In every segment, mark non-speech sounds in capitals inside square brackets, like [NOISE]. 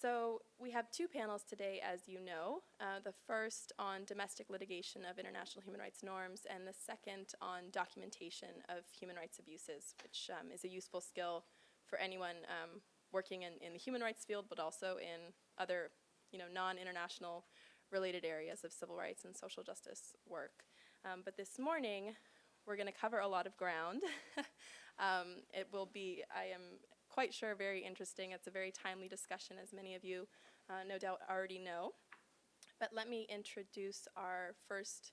So we have two panels today, as you know. Uh, the first on domestic litigation of international human rights norms, and the second on documentation of human rights abuses, which um, is a useful skill for anyone um, working in, in the human rights field, but also in other, you know, non-international related areas of civil rights and social justice work. Um, but this morning, we're going to cover a lot of ground. [LAUGHS] um, it will be, I am quite sure, very interesting. It's a very timely discussion, as many of you uh, no doubt already know. But let me introduce our first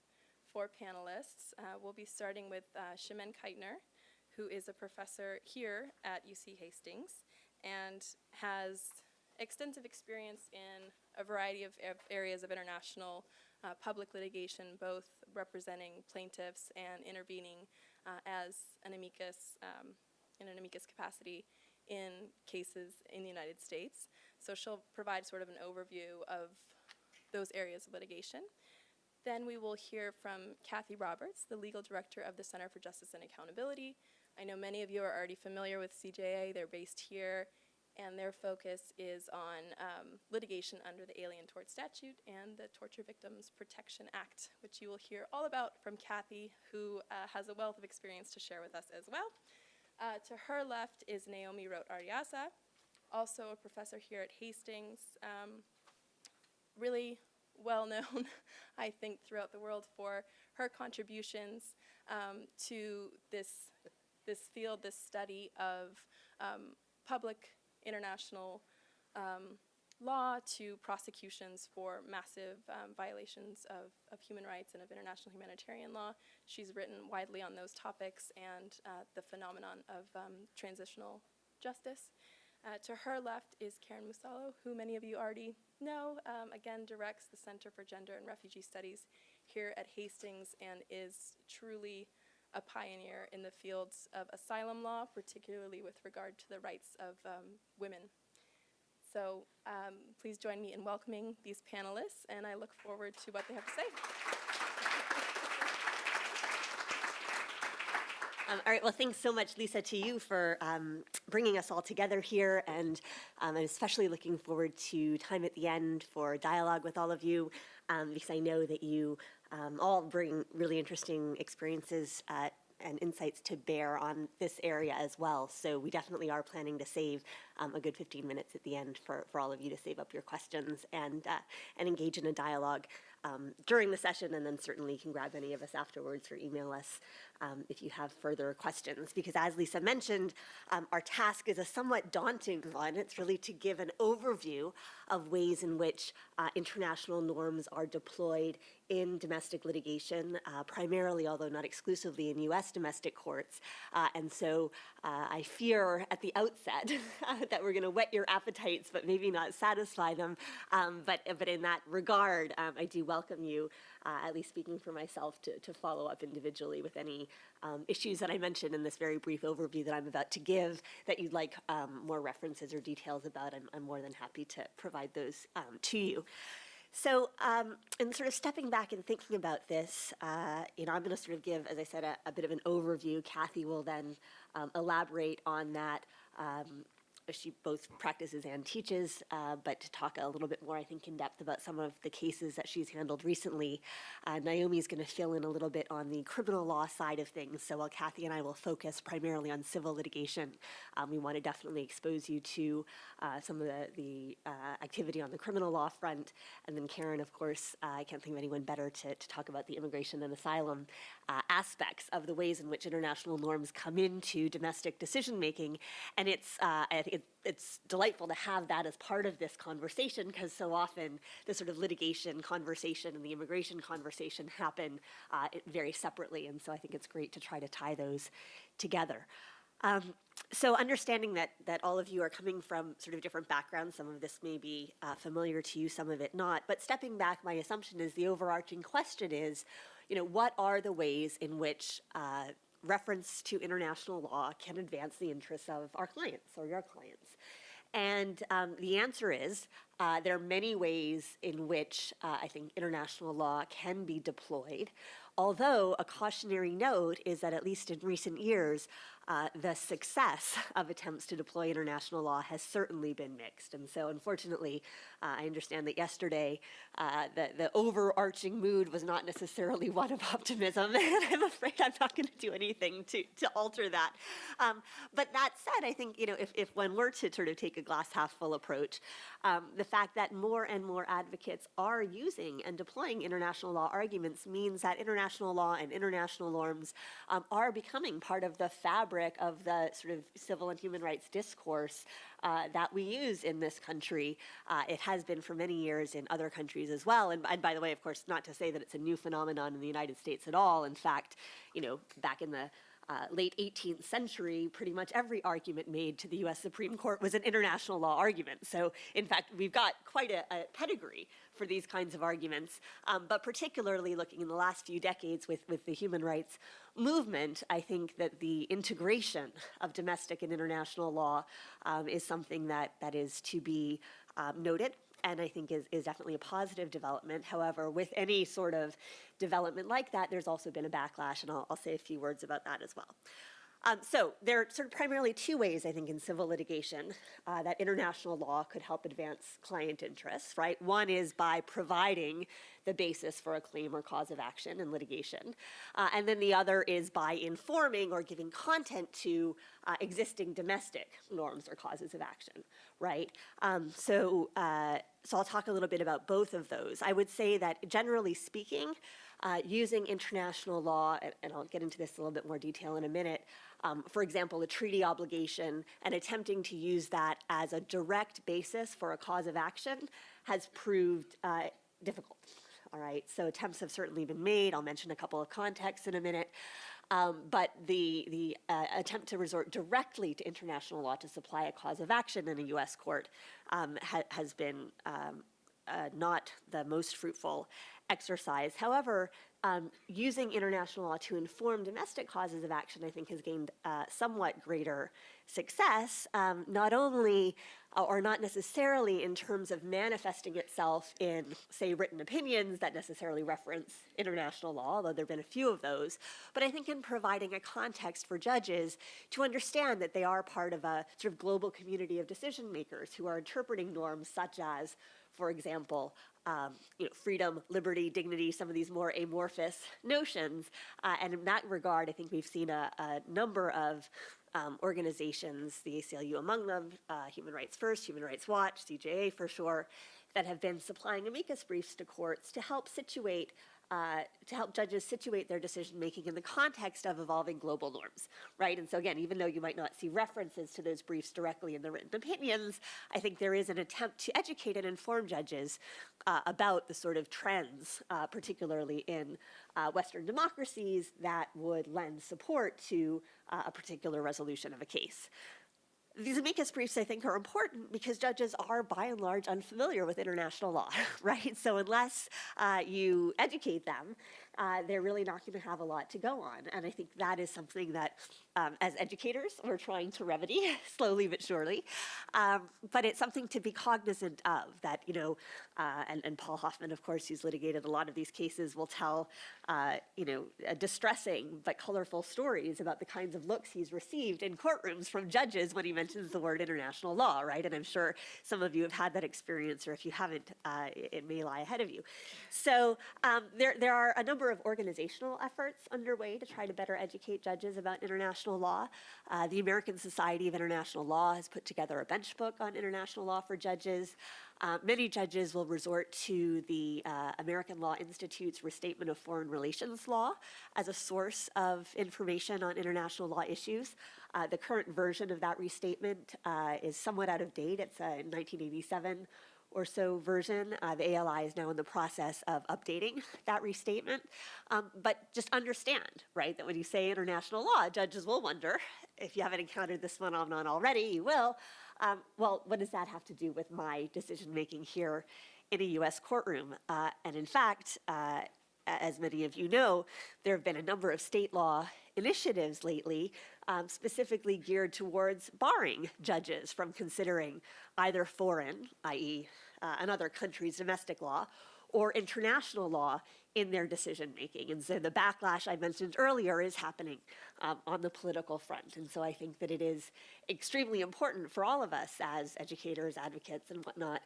four panelists. Uh, we'll be starting with uh, Chimène Keitner, who is a professor here at UC Hastings and has extensive experience in a variety of areas of international uh, public litigation, both representing plaintiffs and intervening uh, as an amicus, um, in an amicus capacity in cases in the United States. So she'll provide sort of an overview of those areas of litigation. Then we will hear from Kathy Roberts, the legal director of the Center for Justice and Accountability. I know many of you are already familiar with CJA. They're based here and their focus is on um, litigation under the Alien Tort Statute and the Torture Victims Protection Act, which you will hear all about from Kathy, who uh, has a wealth of experience to share with us as well. Uh, to her left is Naomi Roht-Arriaza, also a professor here at Hastings, um, really well known, [LAUGHS] I think, throughout the world for her contributions um, to this, this field, this study of um, public international um, law to prosecutions for massive um, violations of, of, human rights and of international humanitarian law. She's written widely on those topics and uh, the phenomenon of um, transitional justice. Uh, to her left is Karen Musalo, who many of you already know, um, again directs the Center for Gender and Refugee Studies here at Hastings and is truly a pioneer in the fields of asylum law, particularly with regard to the rights of um, women. So um, please join me in welcoming these panelists, and I look forward to what they have to say. Um, all right, well, thanks so much, Lisa, to you for um, bringing us all together here, and um, I'm especially looking forward to time at the end for dialogue with all of you, um, because I know that you um, all bring really interesting experiences uh, and insights to bear on this area as well. So we definitely are planning to save um, a good 15 minutes at the end for, for all of you to save up your questions and, uh, and engage in a dialogue um, during the session, and then certainly you can grab any of us afterwards or email us um, if you have further questions. Because as Lisa mentioned, um, our task is a somewhat daunting one. It's really to give an overview of ways in which uh, international norms are deployed in domestic litigation, uh, primarily, although not exclusively, in U.S. domestic courts. Uh, and so uh, I fear at the outset [LAUGHS] [LAUGHS] that we're going to whet your appetites, but maybe not satisfy them. Um, but, but in that regard, um, I do welcome you, uh, at least speaking for myself, to, to follow up individually with any um, issues that I mentioned in this very brief overview that I'm about to give that you'd like um, more references or details about. I'm, I'm, more than happy to provide those um, to you. So, um, in sort of stepping back and thinking about this, uh, you know, I'm going to sort of give, as I said, a, a, bit of an overview. Kathy will then um, elaborate on that um, she both practices and teaches, uh, but to talk a little bit more, I think, in depth about some of the cases that she's handled recently. Uh, Naomi is going to fill in a little bit on the criminal law side of things. So while Kathy and I will focus primarily on civil litigation, um, we want to definitely expose you to uh, some of the, the uh, activity on the criminal law front. And then Karen, of course, uh, I can't think of anyone better to, to talk about the immigration and asylum uh, aspects of the ways in which international norms come into domestic decision making. And it's, I think, it, it's delightful to have that as part of this conversation because so often the sort of litigation conversation and the immigration conversation happen uh, very separately. And so I think it's great to try to tie those together. Um, so understanding that, that all of you are coming from sort of different backgrounds, some of this may be uh, familiar to you, some of it not, but stepping back, my assumption is the overarching question is, you know, what are the ways in which uh, reference to international law can advance the interests of our clients or your clients? And um, the answer is uh, there are many ways in which uh, I think international law can be deployed. Although a cautionary note is that, at least in recent years, uh, the success [LAUGHS] of attempts to deploy international law has certainly been mixed. And so, unfortunately, uh, I understand that yesterday uh, the, the overarching mood was not necessarily [LAUGHS] one of optimism, [LAUGHS] and I'm afraid I'm not going to do anything to, to alter that. Um, but that said, I think, you know, if, if one were to sort of take a glass half full approach, um, the fact that more and more advocates are using and deploying international law arguments means that international law and international norms um, are becoming part of the fabric of the sort of civil and human rights discourse uh, that we use in this country. Uh, it has been for many years in other countries as well. And, and by the way, of course, not to say that it's a new phenomenon in the United States at all. In fact, you know, back in the uh, late 18th century, pretty much every argument made to the US Supreme Court was an international law argument. So, in fact, we've got quite a, a pedigree for these kinds of arguments. Um, but particularly looking in the last few decades with, with the human rights movement, I think that the integration of domestic and international law um, is something that, that is to be um, noted and I think is, is definitely a positive development. However, with any sort of development like that, there's also been a backlash, and I'll, I'll say a few words about that as well. Um, so there are sort of primarily two ways, I think, in civil litigation uh, that international law could help advance client interests, right? One is by providing the basis for a claim or cause of action in litigation. Uh, and then the other is by informing or giving content to uh, existing domestic norms or causes of action, right? Um, so, uh, so I'll talk a little bit about both of those. I would say that generally speaking, uh, using international law, and, and, I'll get into this a little bit more detail in a minute, um, for example, a treaty obligation, and attempting to use that as a direct basis for a cause of action has proved uh, difficult. All right, so attempts have certainly been made. I'll mention a couple of contexts in a minute. Um, but the, the uh, attempt to resort directly to international law to supply a cause of action in a U.S. court um, ha has been um, uh, not the most fruitful exercise. However, um, using international law to inform domestic causes of action, I think, has gained uh, somewhat greater success, um, not only uh, or not necessarily in terms of manifesting itself in, say, written opinions that necessarily reference international law, although there have been a few of those, but I think in providing a context for judges to understand that they are part of a sort of global community of decision makers who are interpreting norms such as for example, um, you know, freedom, liberty, dignity, some of these more amorphous notions. Uh, and in that regard, I think we've seen a, a number of um, organizations, the ACLU among them, uh, Human Rights First, Human Rights Watch, CJA for sure, that have been supplying amicus briefs to courts to help situate uh, to help judges situate their decision making in the context of evolving global norms, right? And so again, even though you might not see references to those briefs directly in the written opinions, I think there is an attempt to educate and inform judges uh, about the sort of trends, uh, particularly in uh, Western democracies, that would lend support to uh, a particular resolution of a case. These amicus briefs, I think, are important because judges are, by and large, unfamiliar with international law, [LAUGHS] right? So unless uh, you educate them, uh, they're really not going to have a lot to go on. And I think that is something that, um, as educators, we're trying to remedy [LAUGHS] slowly but surely. Um, but it's something to be cognizant of that, you know, uh, and, and, Paul Hoffman, of course, who's litigated a lot of these cases, will tell, uh, you know, distressing but colorful stories about the kinds of looks he's received in courtrooms from judges when he mentions the word international law, right? And I'm sure some of you have had that experience, or if you haven't, uh, it may lie ahead of you. So um, there, there are a number of organizational efforts underway to try to better educate judges about international law. Uh, the American Society of International Law has put together a bench book on international law for judges. Uh, many judges will resort to the uh, American Law Institute's Restatement of Foreign Relations Law as a source of information on international law issues. Uh, the current version of that restatement uh, is somewhat out of date. It's a 1987 or so version. Uh, the ALI is now in the process of updating [LAUGHS] that restatement. Um, but just understand, right, that when you say international law, judges will wonder, [LAUGHS] if you haven't encountered this phenomenon already, you will, um, well, what does that have to do with my decision making here in a US courtroom? Uh, and in fact, uh, as many of you know, there have been a number of state law initiatives lately um, specifically geared towards barring judges from considering either foreign, i.e., uh, another country's domestic law or international law in their decision making. And so the backlash I mentioned earlier is happening um, on the political front. And so I think that it is extremely important for all of us as educators, advocates, and whatnot.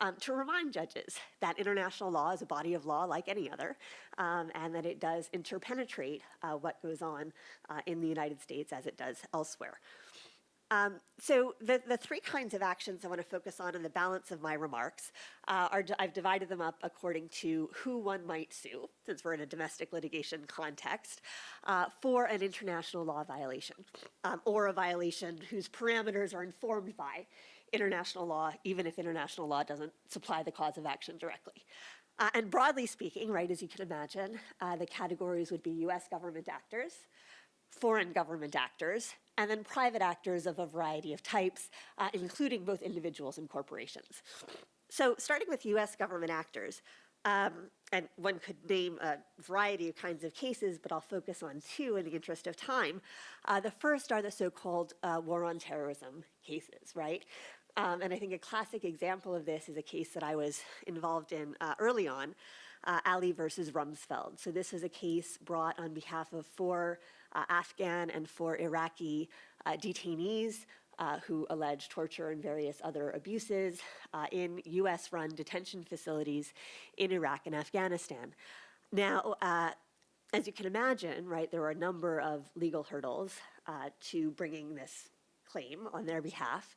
Um, to remind judges that international law is a body of law like any other, um, and that it does interpenetrate uh, what goes on uh, in the United States as it does elsewhere. Um, so the, the three kinds of actions I want to focus on in the balance of my remarks uh, are, I've divided them up according to who one might sue, since we're in a domestic litigation context, uh, for an international law violation, um, or a violation whose parameters are informed by international law, even if international law doesn't supply the cause of action directly. Uh, and broadly speaking, right, as you can imagine, uh, the categories would be US government actors, foreign government actors, and then private actors of a variety of types, uh, including both individuals and corporations. So starting with US government actors, um, and one could name a variety of kinds of cases, but I'll focus on two in the interest of time. Uh, the first are the so-called uh, war on terrorism cases, right? Um, and I think a classic example of this is a case that I was involved in uh, early on, uh, Ali versus Rumsfeld. So this is a case brought on behalf of four uh, Afghan and four Iraqi uh, detainees uh, who allege torture and various other abuses uh, in US-run detention facilities in Iraq and Afghanistan. Now, uh, as you can imagine, right, there were a number of legal hurdles uh, to bringing this claim on their behalf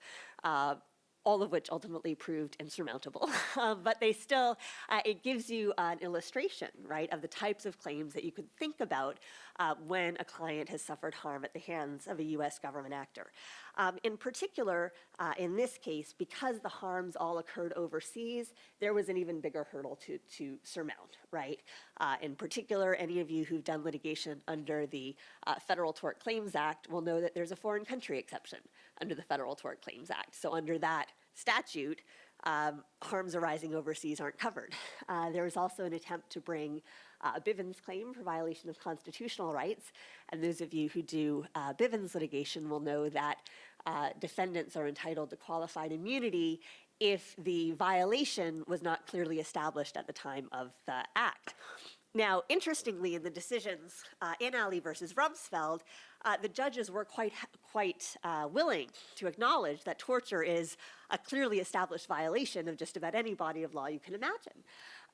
all of which ultimately proved insurmountable. um, [LAUGHS] but they still, uh, it gives you an illustration, right, of the types of claims that you could think about uh, when a client has suffered harm at the hands of a US government actor. Um, in particular, uh, in this case, because the harms all occurred overseas, there was an even bigger hurdle to, to surmount, right? Uh, in particular, any of you who've done litigation under the uh, Federal Tort Claims Act will know that there's a foreign country exception under the Federal Tort Claims Act. So under that statute, um, harms arising overseas aren't covered. Uh, there was also an attempt to bring uh, a Bivens claim for violation of constitutional rights. And those of you who do uh, Bivens litigation will know that uh, defendants are entitled to qualified immunity if the violation was not clearly established at the time of the act. Now, interestingly, in the decisions uh, in Ali versus Rumsfeld, uh, the judges were quite, quite uh, willing to acknowledge that torture is a clearly established violation of just about any body of law you can imagine.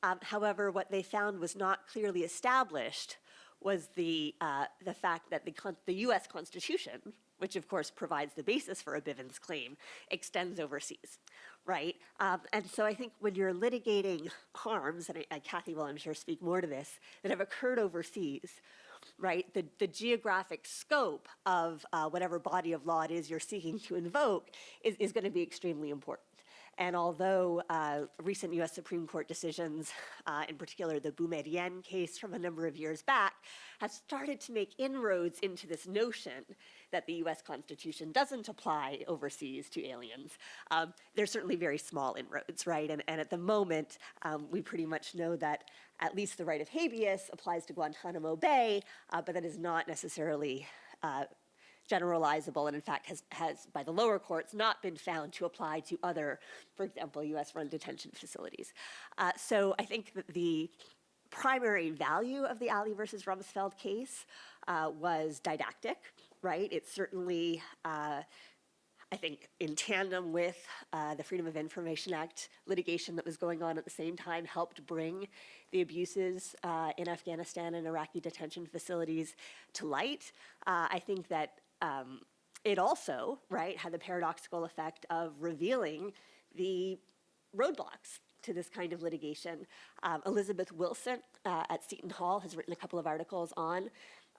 Um, however, what they found was not clearly established was the, uh, the fact that the, the US Constitution, which of course provides the basis for a Bivens claim, extends overseas, right? Um, and so I think when you're litigating harms, and, I, and Kathy will I'm sure speak more to this, that have occurred overseas, right, the, the geographic scope of uh, whatever body of law it is you're seeking to invoke is, is going to be extremely important. And although uh, recent US Supreme Court decisions, uh, in particular the Boumediene case from a number of years back, have started to make inroads into this notion that the US Constitution doesn't apply overseas to aliens, um, they're certainly very small inroads, right? And, and at the moment, um, we pretty much know that at least the right of habeas applies to Guantanamo Bay, uh, but that is not necessarily uh, generalizable and in fact has, has by the lower courts not been found to apply to other, for example, US run detention facilities. Uh, so I think that the primary value of the Ali versus Rumsfeld case uh, was didactic, right? It certainly, uh, I think, in tandem with uh, the Freedom of Information Act litigation that was going on at the same time, helped bring the abuses uh, in Afghanistan and Iraqi detention facilities to light. Uh, I think that um, it also, right, had the paradoxical effect of revealing the roadblocks to this kind of litigation. Um, Elizabeth Wilson uh, at Seton Hall has written a couple of articles on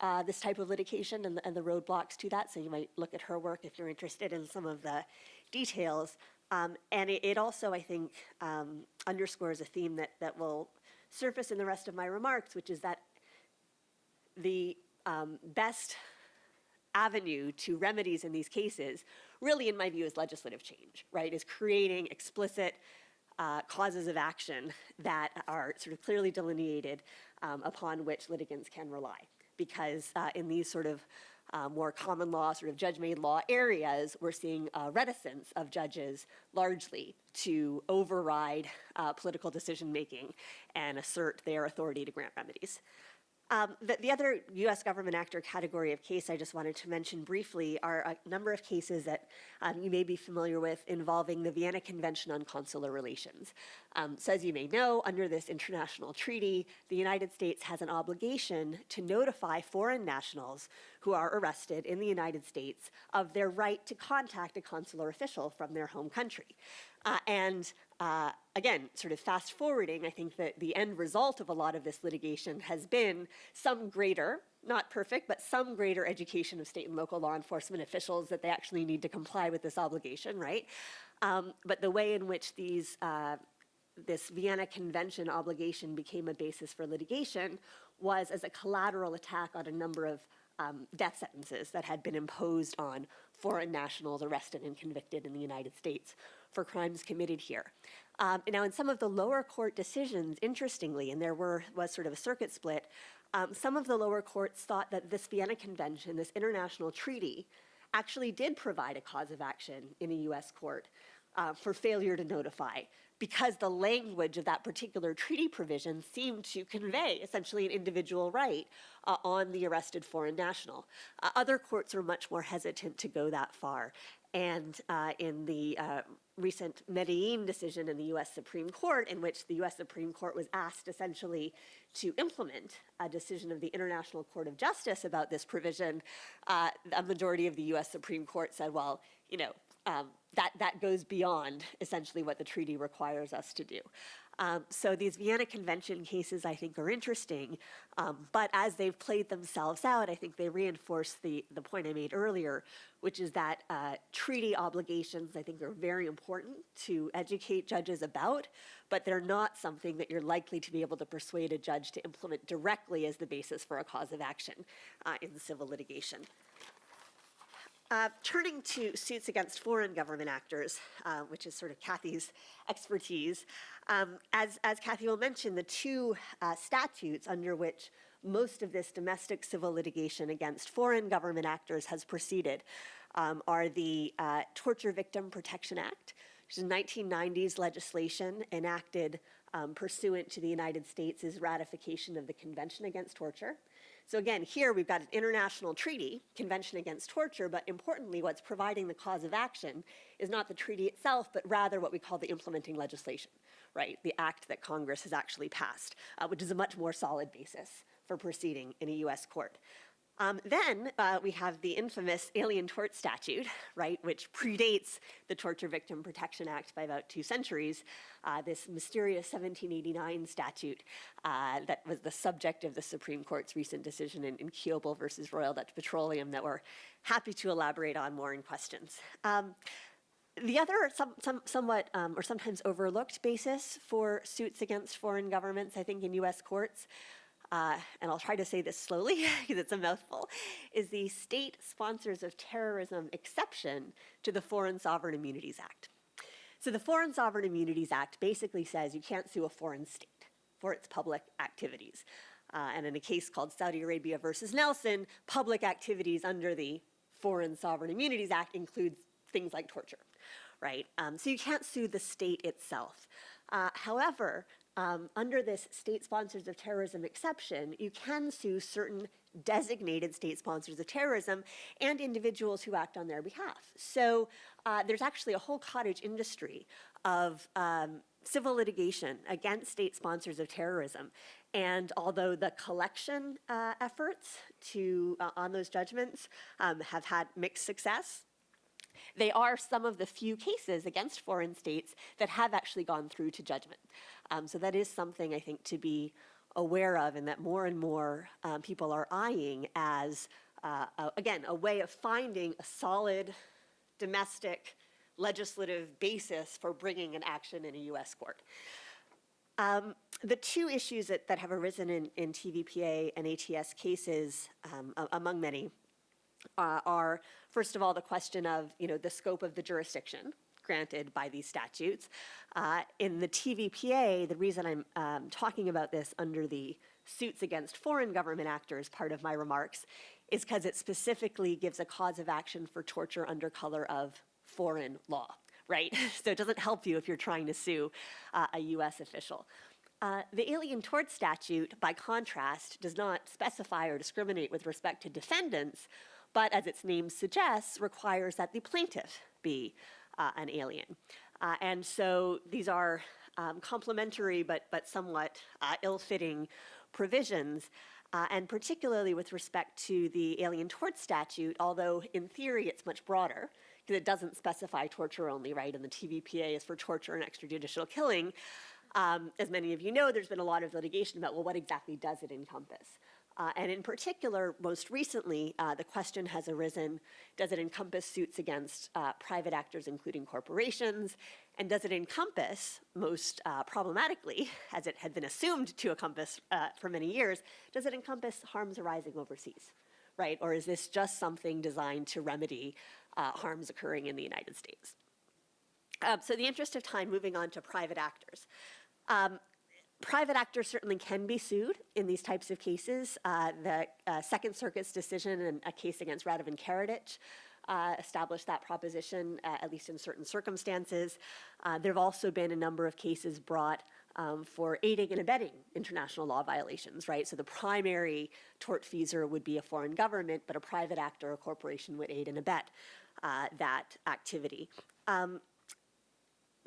uh, this type of litigation and the, and the, roadblocks to that, so you might look at her work if you're interested in some of the details. Um, and it, it, also, I think, um, underscores a theme that, that will surface in the rest of my remarks, which is that the um, best avenue to remedies in these cases, really in my view is legislative change, right? Is creating explicit uh, causes of action that are sort of clearly delineated um, upon which litigants can rely. Because uh, in these sort of uh, more common law, sort of judge-made law areas, we're seeing a reticence of judges largely to override uh, political decision-making and assert their authority to grant remedies. Um, the, the other U.S. government actor category of case I just wanted to mention briefly are a number of cases that um, you may be familiar with involving the Vienna Convention on Consular Relations. Um, so as you may know, under this international treaty, the United States has an obligation to notify foreign nationals who are arrested in the United States of their right to contact a consular official from their home country. Uh, and uh, again, sort of fast forwarding, I think that the end result of a lot of this litigation has been some greater, not perfect, but some greater education of state and local law enforcement officials that they actually need to comply with this obligation, right? Um, but the way in which these uh, this Vienna Convention obligation became a basis for litigation was as a collateral attack on a number of um, death sentences that had been imposed on foreign nationals arrested and convicted in the United States for crimes committed here. Um, now, in some of the lower court decisions, interestingly, and there were, was sort of a circuit split, um, some of the lower courts thought that this Vienna Convention, this international treaty, actually did provide a cause of action in a US court uh, for failure to notify because the language of that particular treaty provision seemed to convey essentially an individual right uh, on the arrested foreign national. Uh, other courts were much more hesitant to go that far. And uh, in the uh, recent Medellin decision in the US Supreme Court, in which the US Supreme Court was asked essentially to implement a decision of the International Court of Justice about this provision, uh, a majority of the US Supreme Court said, well, you know, um, that, that goes beyond essentially what the treaty requires us to do. Um, so these Vienna Convention cases, I think, are interesting, um, but as they've played themselves out, I think they reinforce the, the point I made earlier, which is that uh, treaty obligations, I think, are very important to educate judges about, but they're not something that you're likely to be able to persuade a judge to implement directly as the basis for a cause of action uh, in civil litigation. Uh, turning to suits against foreign government actors, uh, which is sort of Kathy's expertise, um, as, as Kathy will mention, the two uh, statutes under which most of this domestic civil litigation against foreign government actors has proceeded um, are the uh, Torture Victim Protection Act, which is 1990s legislation enacted um, pursuant to the United States' ratification of the Convention Against Torture, so again, here we've got an international treaty, Convention Against Torture, but importantly, what's providing the cause of action is not the treaty itself, but rather what we call the implementing legislation, right? The act that Congress has actually passed, uh, which is a much more solid basis for proceeding in a US court. Um, then uh, we have the infamous Alien Tort Statute, right, which predates the Torture Victim Protection Act by about two centuries. Uh, this mysterious 1789 statute uh, that was the subject of the Supreme Court's recent decision in, in Kiobel versus Royal Dutch Petroleum that we're happy to elaborate on more in questions. Um, the other some, some, somewhat um, or sometimes overlooked basis for suits against foreign governments, I think, in U.S. courts uh, and I'll try to say this slowly [LAUGHS] because it's a mouthful, is the state sponsors of terrorism exception to the Foreign Sovereign Immunities Act. So the Foreign Sovereign Immunities Act basically says you can't sue a foreign state for its public activities. Uh, and in a case called Saudi Arabia versus Nelson, public activities under the Foreign Sovereign Immunities Act includes things like torture, right? Um, so you can't sue the state itself. Uh, however, um, under this state sponsors of terrorism exception, you can sue certain designated state sponsors of terrorism and individuals who act on their behalf. So uh, there's actually a whole cottage industry of um, civil litigation against state sponsors of terrorism. And although the collection uh, efforts to, uh, on those judgments um, have had mixed success, they are some of the few cases against foreign states that have actually gone through to judgment. Um, so that is something I think to be aware of and that more and more um, people are eyeing as, uh, again, a way of finding a solid domestic legislative basis for bringing an action in a US court. Um, the two issues that, that have arisen in, in TVPA and ATS cases, um, among many, uh, are, first of all, the question of, you know, the scope of the jurisdiction granted by these statutes. Uh, in the TVPA, the reason I'm um, talking about this under the suits against foreign government actors part of my remarks is because it specifically gives a cause of action for torture under color of foreign law, right? [LAUGHS] so it doesn't help you if you're trying to sue uh, a US official. Uh, the Alien Tort Statute, by contrast, does not specify or discriminate with respect to defendants, but as its name suggests, requires that the plaintiff be uh, an alien. Uh, and so these are um, complementary but, but somewhat uh, ill-fitting provisions, uh, and particularly with respect to the Alien Tort Statute, although in theory it's much broader, because it doesn't specify torture only, right? And the TVPA is for torture and extrajudicial killing. Um, as many of you know, there's been a lot of litigation about, well, what exactly does it encompass? Uh, and in particular, most recently, uh, the question has arisen, does it encompass suits against uh, private actors, including corporations? And does it encompass, most uh, problematically, [LAUGHS] as it had been assumed to encompass uh, for many years, does it encompass harms arising overseas, right? Or is this just something designed to remedy uh, harms occurring in the United States? Um, so the interest of time, moving on to private actors. Um, private actors certainly can be sued in these types of cases. Uh, the uh, Second Circuit's decision in a case against Radovan Karadzic uh, established that proposition, uh, at least in certain circumstances. Uh, there have also been a number of cases brought um, for aiding and abetting international law violations, right? So the primary tortfeasor would be a foreign government, but a private actor or corporation would aid and abet uh, that activity. Um,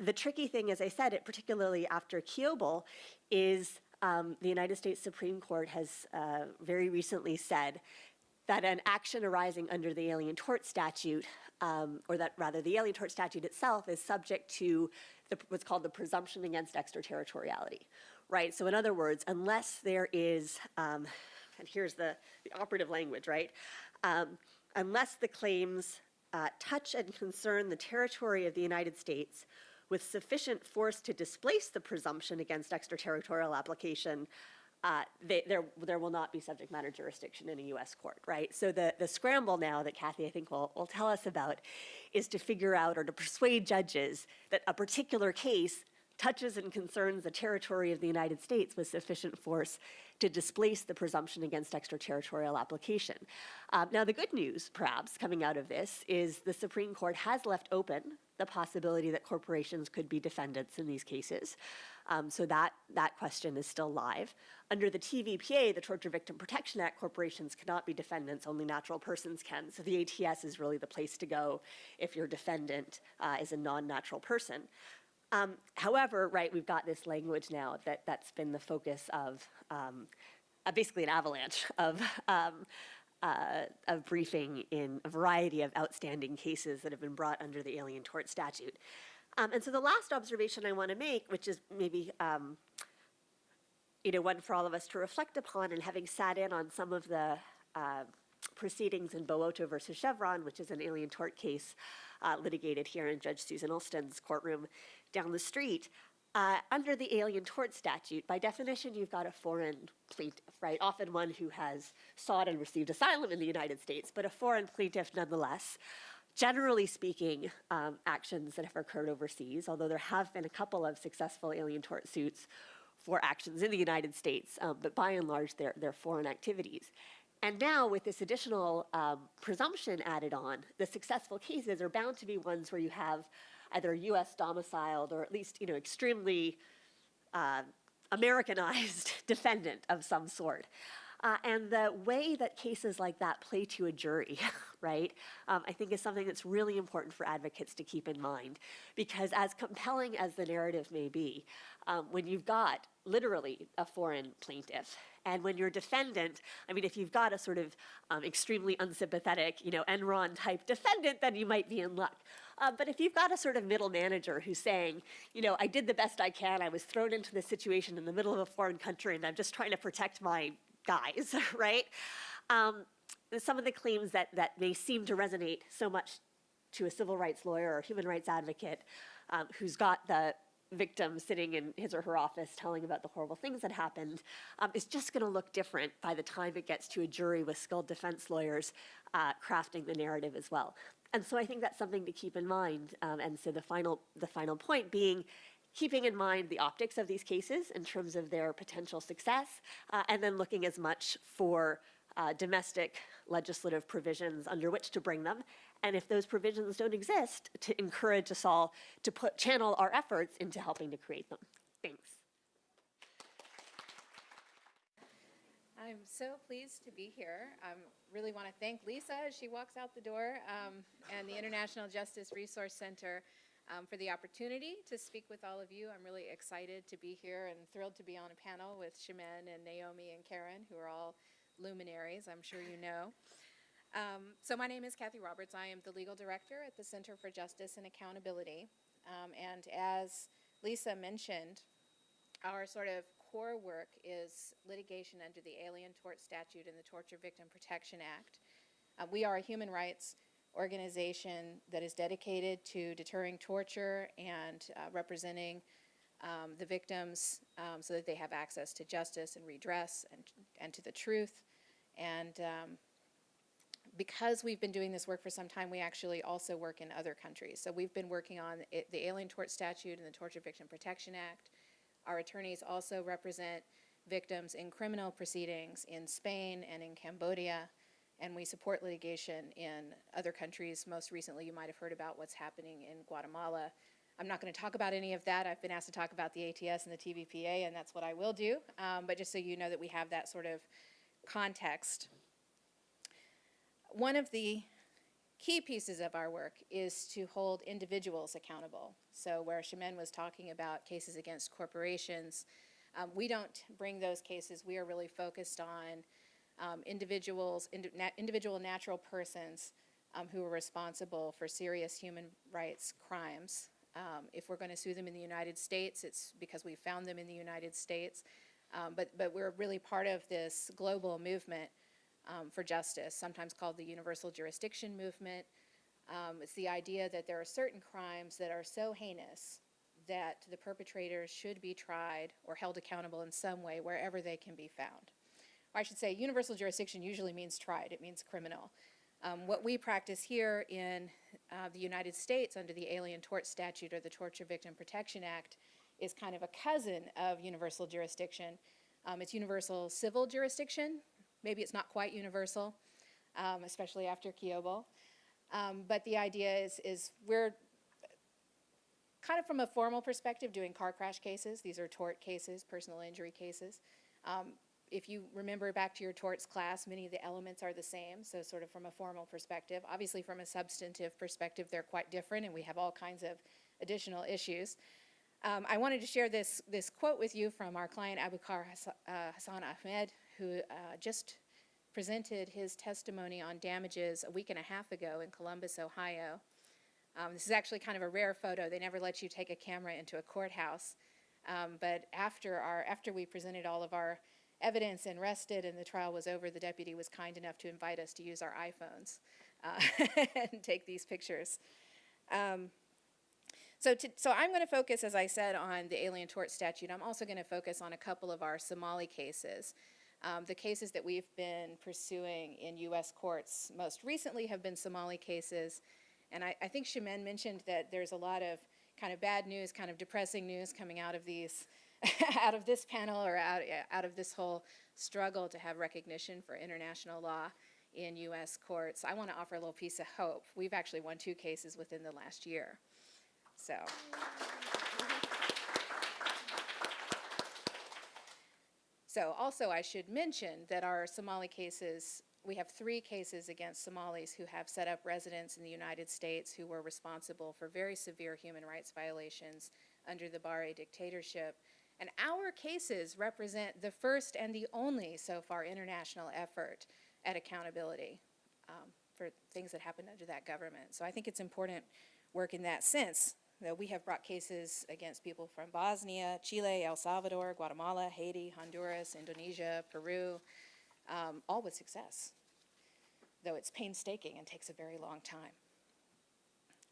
the tricky thing, as I said, it, particularly after Kiobel, is um, the United States Supreme Court has uh, very recently said that an action arising under the Alien Tort Statute, um, or that rather the Alien Tort Statute itself, is subject to the, what's called the presumption against extraterritoriality, right? So in other words, unless there is, um, and here's the, the operative language, right? Um, unless the claims uh, touch and concern the territory of the United States with sufficient force to displace the presumption against extraterritorial application, uh, they, there, there will not be subject matter jurisdiction in a U.S. court, right? So the, the scramble now that Kathy, I think, will, will tell us about is to figure out or to persuade judges that a particular case touches and concerns the territory of the United States with sufficient force to displace the presumption against extraterritorial application. Um, now, the good news, perhaps, coming out of this is the Supreme Court has left open the possibility that corporations could be defendants in these cases. Um, so that, that question is still live. Under the TVPA, the Torture Victim Protection Act, corporations cannot be defendants, only natural persons can. So the ATS is really the place to go if your defendant uh, is a non-natural person. Um, however, right, we've got this language now that, that's been the focus of um, uh, basically an avalanche of um, uh, of briefing in a variety of outstanding cases that have been brought under the Alien Tort Statute. Um, and so the last observation I want to make, which is maybe um, you know one for all of us to reflect upon, and having sat in on some of the uh, proceedings in Bowoto versus Chevron, which is an alien tort case uh, litigated here in Judge Susan Illston's courtroom down the street, uh, under the Alien Tort Statute, by definition, you've got a foreign plaintiff, right? Often one who has sought and received asylum in the United States, but a foreign plaintiff nonetheless. Generally speaking, um, actions that have occurred overseas, although there have been a couple of successful alien tort suits for actions in the United States, um, but by and large, they're, they're foreign activities. And now, with this additional um, presumption added on, the successful cases are bound to be ones where you have either U.S. domiciled or at least, you know, extremely uh, Americanized [LAUGHS] defendant of some sort. Uh, and the way that cases like that play to a jury, [LAUGHS] right, um, I think is something that's really important for advocates to keep in mind. Because as compelling as the narrative may be, um, when you've got literally a foreign plaintiff, and when your defendant, I mean, if you've got a sort of um, extremely unsympathetic, you know, Enron type defendant, then you might be in luck. Uh, but if you've got a sort of middle manager who's saying, you know, I did the best I can, I was thrown into this situation in the middle of a foreign country, and I'm just trying to protect my guys, [LAUGHS] right? Um, some of the claims that, that may seem to resonate so much to a civil rights lawyer or human rights advocate um, who's got the victim sitting in his or her office telling about the horrible things that happened um, is just going to look different by the time it gets to a jury with skilled defense lawyers uh, crafting the narrative as well. And so I think that's something to keep in mind. Um, and so the final, the final point being keeping in mind the optics of these cases in terms of their potential success, uh, and then looking as much for uh, domestic legislative provisions under which to bring them. And if those provisions don't exist, to encourage us all to put, channel our efforts into helping to create them. Thanks. I'm so pleased to be here. I really want to thank Lisa as she walks out the door um, and the International Justice Resource Center um, for the opportunity to speak with all of you. I'm really excited to be here and thrilled to be on a panel with Chimène and Naomi and Karen, who are all luminaries, I'm sure you know. Um, so my name is Kathy Roberts. I am the legal director at the Center for Justice and Accountability. Um, and as Lisa mentioned, our sort of core work is litigation under the Alien Tort Statute and the Torture Victim Protection Act. Uh, we are a human rights organization that is dedicated to deterring torture and uh, representing um, the victims um, so that they have access to justice and redress and, and to the truth. And um, because we've been doing this work for some time, we actually also work in other countries. So we've been working on it, the Alien Tort Statute and the Torture Victim Protection Act. Our attorneys also represent victims in criminal proceedings in Spain and in Cambodia, and we support litigation in other countries. Most recently, you might have heard about what's happening in Guatemala. I'm not going to talk about any of that. I've been asked to talk about the ATS and the TVPA, and that's what I will do. Um, but just so you know that we have that sort of context. One of the key pieces of our work is to hold individuals accountable. So where Chimène was talking about cases against corporations, um, we don't bring those cases. We are really focused on um, individuals, indi na individual natural persons um, who are responsible for serious human rights crimes. Um, if we're going to sue them in the United States, it's because we found them in the United States. Um, but, but we're really part of this global movement um, for justice, sometimes called the Universal Jurisdiction Movement. Um, it's the idea that there are certain crimes that are so heinous that the perpetrators should be tried or held accountable in some way wherever they can be found. Or I should say, universal jurisdiction usually means tried, it means criminal. Um, what we practice here in uh, the United States under the Alien Tort Statute or the Torture Victim Protection Act is kind of a cousin of universal jurisdiction. Um, it's universal civil jurisdiction, Maybe it's not quite universal, um, especially after Kiobel. Um, but the idea is, is we're kind of from a formal perspective doing car crash cases. These are tort cases, personal injury cases. Um, if you remember back to your torts class, many of the elements are the same, so sort of from a formal perspective. Obviously, from a substantive perspective, they're quite different, and we have all kinds of additional issues. Um, I wanted to share this, this quote with you from our client, Abukar uh, Hassan Ahmed, who uh, just presented his testimony on damages a week and a half ago in Columbus, Ohio. Um, this is actually kind of a rare photo. They never let you take a camera into a courthouse. Um, but after, our, after we presented all of our evidence and rested and the trial was over, the deputy was kind enough to invite us to use our iPhones uh, [LAUGHS] and take these pictures. Um, so, to, so I'm going to focus, as I said, on the Alien Tort Statute. I'm also going to focus on a couple of our Somali cases. Um, the cases that we've been pursuing in U.S. courts most recently have been Somali cases. And I, I think Chimène mentioned that there's a lot of kind of bad news, kind of depressing news coming out of these, [LAUGHS] out of this panel or out, out of this whole struggle to have recognition for international law in U.S. courts. I want to offer a little piece of hope. We've actually won two cases within the last year. So. So also I should mention that our Somali cases, we have three cases against Somalis who have set up residence in the United States who were responsible for very severe human rights violations under the Barre dictatorship. And our cases represent the first and the only so far international effort at accountability um, for things that happened under that government. So I think it's important work in that sense we have brought cases against people from Bosnia, Chile, El Salvador, Guatemala, Haiti, Honduras, Indonesia, Peru, um, all with success, though it's painstaking and takes a very long time.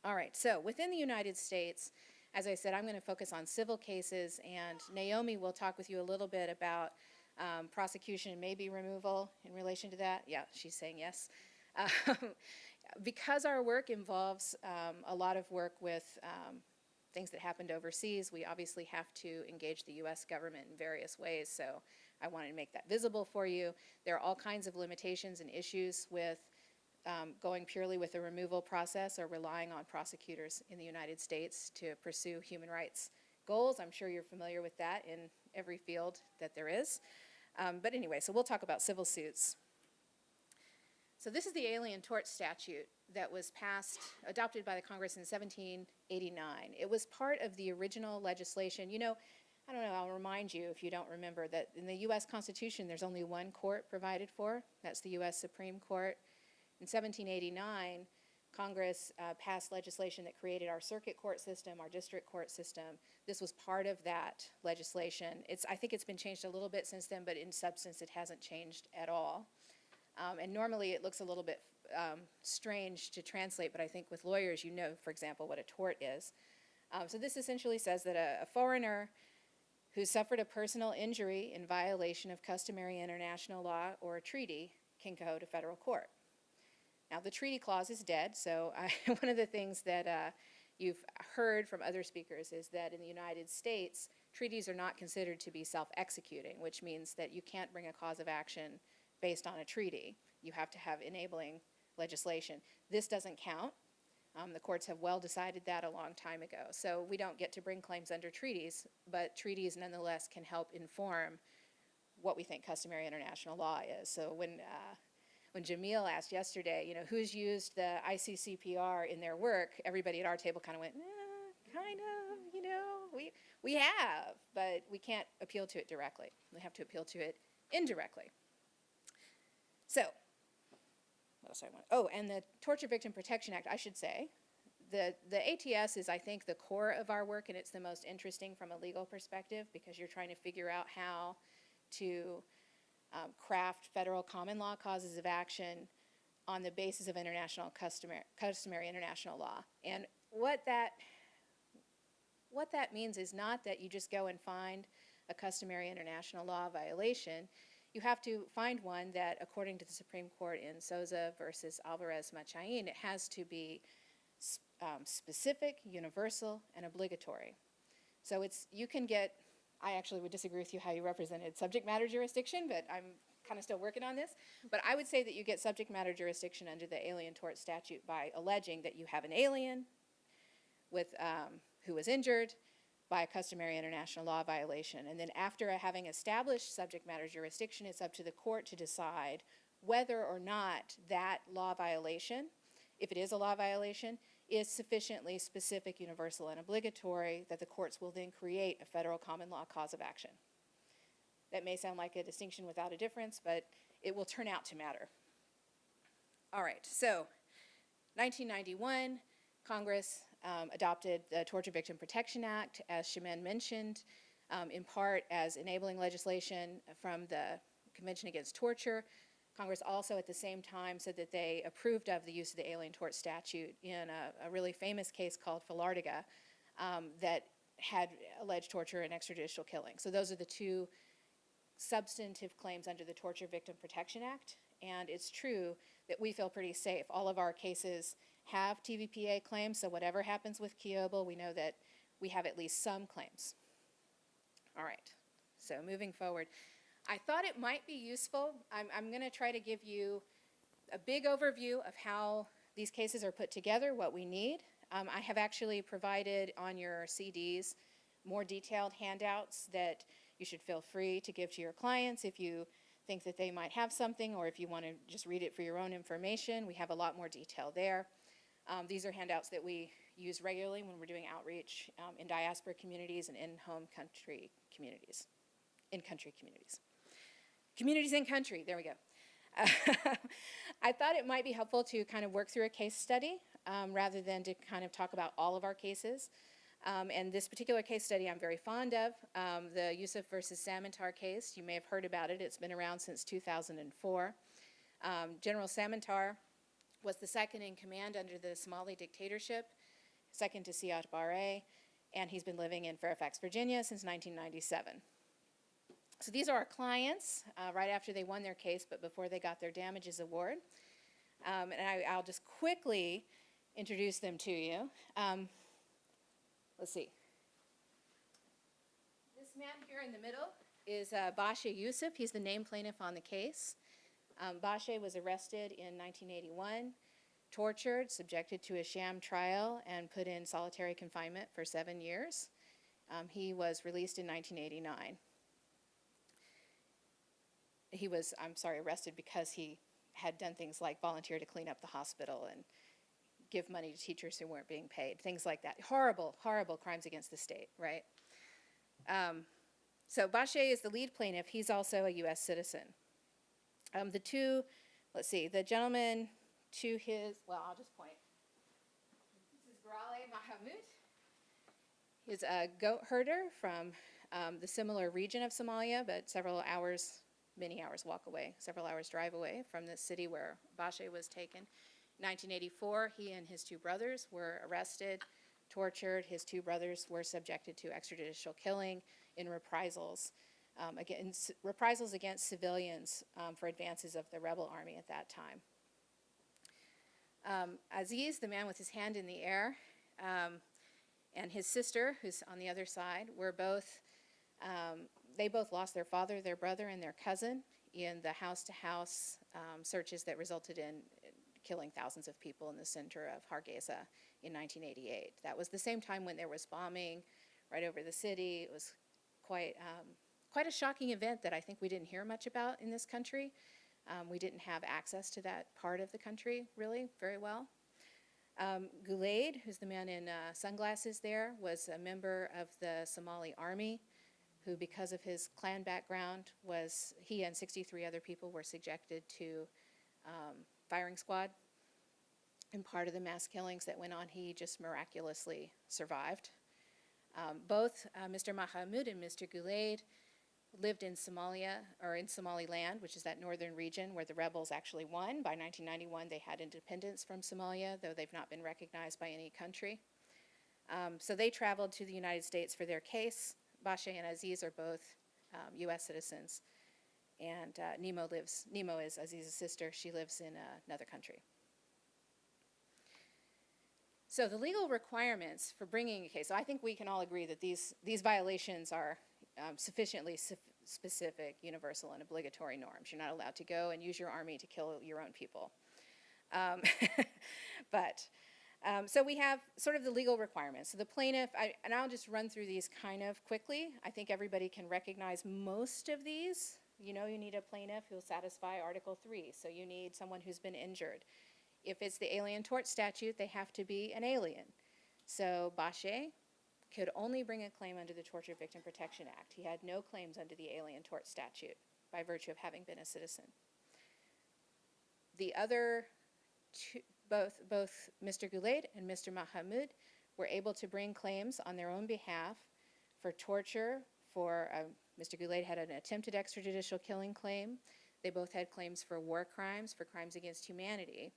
All right, so within the United States, as I said, I'm going to focus on civil cases, and Naomi will talk with you a little bit about um, prosecution and maybe removal in relation to that. Yeah, she's saying yes. [LAUGHS] Um, because our work involves um, a lot of work with um, things that happened overseas, we obviously have to engage the US government in various ways, so I wanted to make that visible for you. There are all kinds of limitations and issues with um, going purely with the removal process or relying on prosecutors in the United States to pursue human rights goals. I'm sure you're familiar with that in every field that there is. Um, but anyway, so we'll talk about civil suits. So this is the Alien Tort Statute that was passed, adopted by the Congress in 1789. It was part of the original legislation. You know, I don't know, I'll remind you if you don't remember that in the U.S. Constitution, there's only one court provided for. That's the U.S. Supreme Court. In 1789, Congress uh, passed legislation that created our circuit court system, our district court system. This was part of that legislation. It's, I think it's been changed a little bit since then, but in substance, it hasn't changed at all. Um, and normally, it looks a little bit um, strange to translate, but I think with lawyers, you know, for example, what a tort is. Um, so this essentially says that a, a foreigner who suffered a personal injury in violation of customary international law or a treaty can go to federal court. Now, the treaty clause is dead, so I, [LAUGHS] one of the things that uh, you've heard from other speakers is that in the United States, treaties are not considered to be self-executing, which means that you can't bring a cause of action based on a treaty. You have to have enabling legislation. This doesn't count. Um, the courts have well decided that a long time ago. So we don't get to bring claims under treaties, but treaties nonetheless can help inform what we think customary international law is. So when uh, when Jamil asked yesterday, you know, who's used the ICCPR in their work, everybody at our table kind of went, eh, kind of, you know, we, we have, but we can't appeal to it directly. We have to appeal to it indirectly. So, what else I want? Oh, and the Torture Victim Protection Act, I should say, the, the ATS is, I think, the core of our work, and it's the most interesting from a legal perspective because you're trying to figure out how to um, craft federal common law causes of action on the basis of international customary, customary international law. And what that, what that means is not that you just go and find a customary international law violation. You have to find one that, according to the Supreme Court in Sosa versus Alvarez Machain, it has to be um, specific, universal, and obligatory. So it's, you can get I actually would disagree with you how you represented subject matter jurisdiction, but I'm kind of still working on this. But I would say that you get subject matter jurisdiction under the Alien Tort Statute by alleging that you have an alien with um, who was injured by a customary international law violation. And then after having established subject matter jurisdiction, it's up to the court to decide whether or not that law violation, if it is a law violation, is sufficiently specific, universal, and obligatory that the courts will then create a federal common law cause of action. That may sound like a distinction without a difference, but it will turn out to matter. All right, so 1991, Congress um, adopted the Torture Victim Protection Act, as Chimène mentioned, um, in part as enabling legislation from the Convention Against Torture, Congress also at the same time said that they approved of the use of the Alien Tort Statute in a, a really famous case called Filartiga um, that had alleged torture and extrajudicial killing. So those are the two substantive claims under the Torture Victim Protection Act. And it's true that we feel pretty safe. All of our cases have TVPA claims, so whatever happens with Kiobel, we know that we have at least some claims. All right, so moving forward. I thought it might be useful. I'm, I'm going to try to give you a big overview of how these cases are put together, what we need. Um, I have actually provided on your CDs more detailed handouts that you should feel free to give to your clients if you think that they might have something or if you want to just read it for your own information. We have a lot more detail there. Um, these are handouts that we use regularly when we're doing outreach um, in diaspora communities and in home country communities, in country communities. Communities in country, there we go. [LAUGHS] I thought it might be helpful to kind of work through a case study um, rather than to kind of talk about all of our cases. Um, and this particular case study I'm very fond of, um, the Yusuf versus Samantar case. You may have heard about it. It's been around since 2004. Um, General Samantar was the second in command under the Somali dictatorship, second to Siad Barre, and he's been living in Fairfax, Virginia since 1997. So these are our clients uh, right after they won their case, but before they got their damages award. Um, and I, will just quickly introduce them to you. Um, let's see. This man here in the middle is uh, Bashe Yusuf. He's the named plaintiff on the case. Um, Bashe was arrested in 1981, tortured, subjected to a sham trial, and put in solitary confinement for seven years. Um, he was released in 1989. He was, I'm sorry, arrested because he had done things like volunteer to clean up the hospital and give money to teachers who weren't being paid, things like that. Horrible, horrible crimes against the state, right? Um, so Bashe is the lead plaintiff. He's also a U.S. citizen. Um, the two, let's see, the gentleman to his, well, I'll just point. This is Grale Mahamud. He's a goat herder from um, the similar region of Somalia, but several hours, many hours walk away, several hours drive away from the city where Bashe was taken. 1984, he and his two brothers were arrested, tortured. His two brothers were subjected to extrajudicial killing in reprisals, um, against, reprisals against civilians um, for advances of the rebel army at that time. Um, Aziz, the man with his hand in the air, um, and his sister, who's on the other side, were both, um, they both lost their father, their brother, and their cousin in the house-to-house um, searches that resulted in killing thousands of people in the center of Hargeisa in 1988. That was the same time when there was bombing right over the city. It was quite, quite a shocking event that I think we didn't hear much about in this country. Um, we didn't have access to that part of the country really very well. Um, Gulaid, who's the man in uh, sunglasses there, was a member of the Somali army who, because of his clan background, was, he and 63 other people were subjected to um, firing squad. And part of the mass killings that went on, he just miraculously survived. Um, both uh, Mr. Mahamud and Mr. Gulaid lived in Somalia, or in Somaliland, which is that northern region where the rebels actually won. By 1991, they had independence from Somalia, though they've not been recognized by any country. Um, so they traveled to the United States for their case. Bashe and Aziz are both um, U.S. citizens. And uh, Nemo lives, Nemo is Aziz's sister. She lives in uh, another country. So the legal requirements for bringing a case, so I think we can all agree that these, these violations are um, sufficiently suf- specific, universal, and obligatory norms. You're not allowed to go and use your army to kill your own people. Um, [LAUGHS] but, um, so we have sort of the legal requirements. So the plaintiff, I, and I'll just run through these kind of quickly. I think everybody can recognize most of these. You know, you need a plaintiff who'll satisfy Article 3, so you need someone who's been injured. If it's the Alien Tort Statute, they have to be an alien. So Bashe could only bring a claim under the Torture Victim Protection Act. He had no claims under the Alien Tort Statute by virtue of having been a citizen. The other two, both, both Mr. Gulaid and Mr. Mahamud were able to bring claims on their own behalf for torture, for, Mr. Gulaid had an attempted extrajudicial killing claim. They both had claims for war crimes, for crimes against humanity.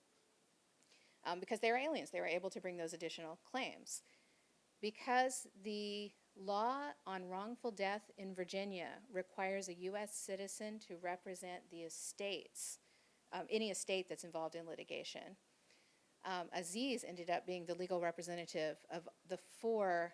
Um, because they were aliens, they were able to bring those additional claims. Because the law on wrongful death in Virginia requires a U.S. citizen to represent the estates, um, any estate that's involved in litigation, um, Aziz ended up being the legal representative of the four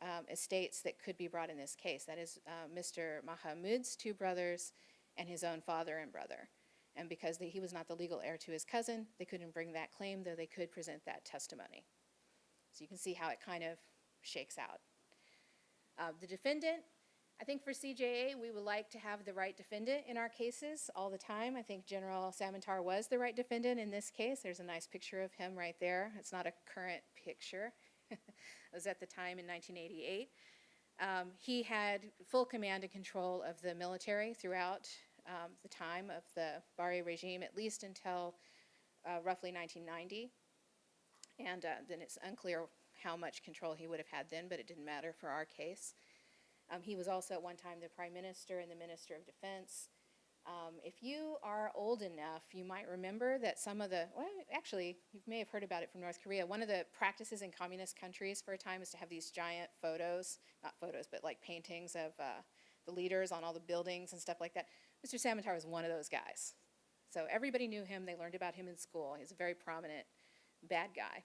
um, estates that could be brought in this case. That is uh, Mr. Mahamud's two brothers and his own father and brother. And because they, he was not the legal heir to his cousin, they couldn't bring that claim, though they could present that testimony. So you can see how it kind of shakes out. Uh, the defendant, I think for CJA, we would like to have the right defendant in our cases all the time. I think General Samantar was the right defendant in this case. There's a nice picture of him right there. It's not a current picture. [LAUGHS] it was at the time in 1988. Um, he had full command and control of the military throughout um, the time of the Barre regime, at least until uh, roughly 1990. And uh, then it's unclear how much control he would have had then, but it didn't matter for our case. Um, he was also at one time the Prime Minister and the Minister of Defense. Um, if you are old enough, you might remember that some of the, well, actually, you may have heard about it from North Korea. One of the practices in communist countries for a time is to have these giant photos, not photos, but like paintings of uh, the leaders on all the buildings and stuff like that. Mr. Samantar was one of those guys. So everybody knew him. They learned about him in school. He's a very prominent bad guy.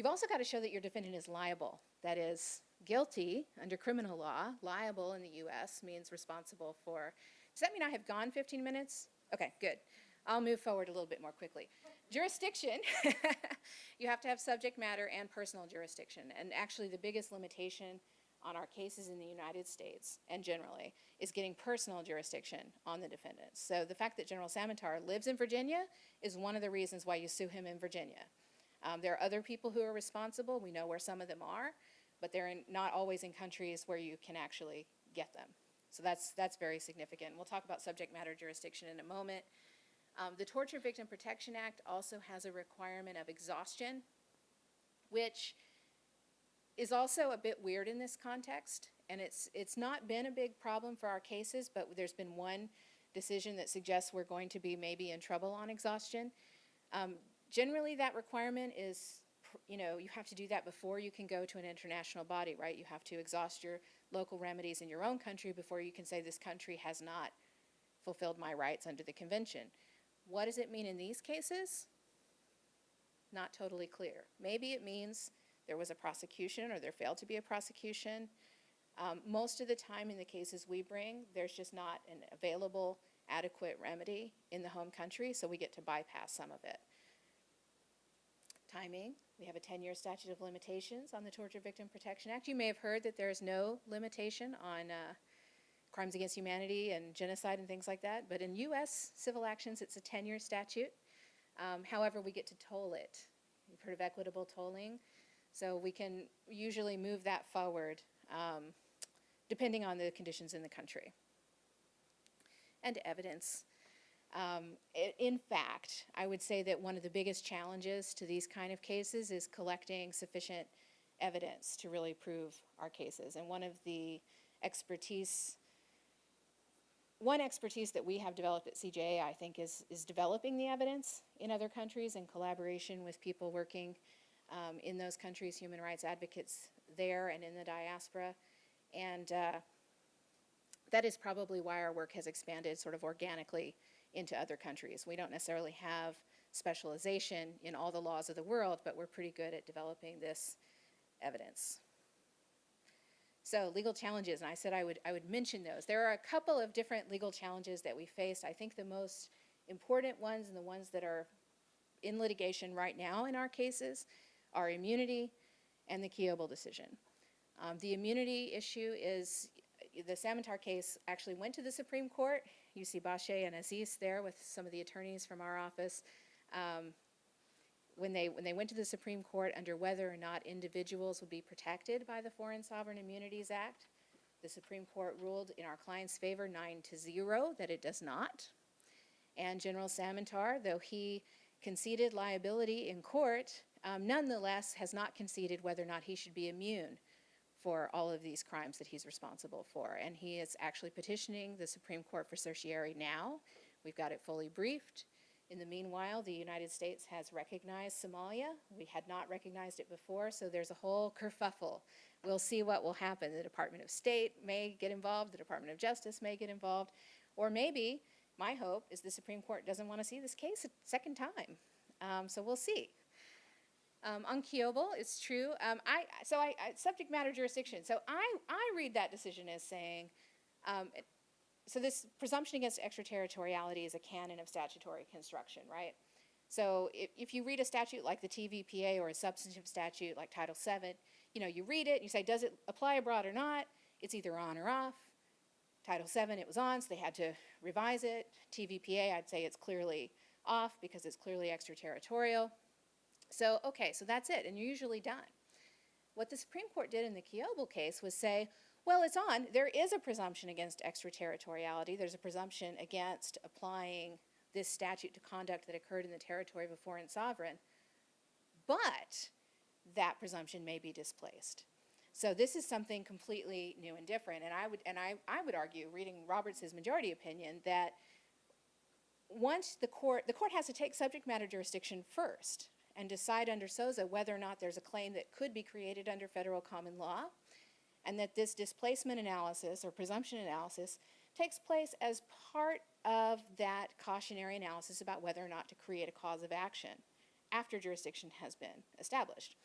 You've also got to show that your defendant is liable. That is, guilty under criminal law. Liable in the US means responsible for. Does that mean I have gone 15 minutes? Okay, good. I'll move forward a little bit more quickly. Jurisdiction, [LAUGHS] you have to have subject matter and personal jurisdiction. And actually, the biggest limitation on our cases in the United States and generally is getting personal jurisdiction on the defendants. So the fact that General Samantar lives in Virginia is one of the reasons why you sue him in Virginia. Um, there are other people who are responsible. We know where some of them are, but they're in, not always in countries where you can actually get them. So that's, that's very significant. We'll talk about subject matter jurisdiction in a moment. Um, the Torture Victim Protection Act also has a requirement of exhaustion, which is also a bit weird in this context. And it's, it's not been a big problem for our cases, but there's been one decision that suggests we're going to be maybe in trouble on exhaustion. Um, generally, that requirement is, you know, you have to do that before you can go to an international body, right? You have to exhaust your local remedies in your own country before you can say this country has not fulfilled my rights under the convention. What does it mean in these cases? Not totally clear. Maybe it means there was a prosecution or there failed to be a prosecution. Um, most of the time in the cases we bring, there's just not an available adequate remedy in the home country, so we get to bypass some of it. Timing, we have a 10-year statute of limitations on the Torture Victim Protection Act. You may have heard that there is no limitation on uh, crimes against humanity and genocide and things like that, but in U.S. civil actions, it's a 10-year statute. Um, however, we get to toll it. You've heard of equitable tolling, so we can usually move that forward um, depending on the conditions in the country. And evidence. Um, in fact, I would say that one of the biggest challenges to these kind of cases is collecting sufficient evidence to really prove our cases. And one of the expertise, one expertise that we have developed at CJA, I think, is, is developing the evidence in other countries in collaboration with people working um, in those countries, human rights advocates there and in the diaspora. And uh, that is probably why our work has expanded sort of organically into other countries. We don't necessarily have specialization in all the laws of the world, but we're pretty good at developing this evidence. So legal challenges, and I said I would, I would mention those. There are a couple of different legal challenges that we faced. I think the most important ones and the ones that are in litigation right now in our cases are immunity and the Kiobel decision. Um, the immunity issue is, the Samantar case actually went to the Supreme Court. You see Bashe and Aziz there with some of the attorneys from our office. Um, when they, when they went to the Supreme Court under whether or not individuals would be protected by the Foreign Sovereign Immunities Act, the Supreme Court ruled in our client's favor nine to zero that it does not. And General Samantar, though he conceded liability in court, um, nonetheless has not conceded whether or not he should be immune for all of these crimes that he's responsible for. And he is actually petitioning the Supreme Court for certiorari now. We've got it fully briefed. In the meanwhile, the United States has recognized Somalia. We had not recognized it before, so there's a whole kerfuffle. We'll see what will happen. The Department of State may get involved, the Department of Justice may get involved, or maybe, my hope is the Supreme Court doesn't want to see this case a second time. Um, so we'll see. Um, on Kiobel, it's true. Um, I so I, I subject matter jurisdiction. So I I read that decision as saying, um, so this presumption against extraterritoriality is a canon of statutory construction, right? So if, if you read a statute like the TVPA or a substantive statute like Title VII, you know, you read it, and you say, does it apply abroad or not? It's either on or off. Title VII, it was on, so they had to revise it. TVPA, I'd say it's clearly off because it's clearly extraterritorial. So, okay, so that's it, and you're usually done. What the Supreme Court did in the Kiobel case was say, well, it's on. There is a presumption against extraterritoriality. There's a presumption against applying this statute to conduct that occurred in the territory of a foreign sovereign. But that presumption may be displaced. So this is something completely new and different. And I would, and I, I would argue, reading Roberts' majority opinion, that once the court, the court has to take subject matter jurisdiction first and decide under Sosa whether or not there's a claim that could be created under federal common law, and that this displacement analysis or presumption analysis takes place as part of that cautionary analysis about whether or not to create a cause of action after jurisdiction has been established.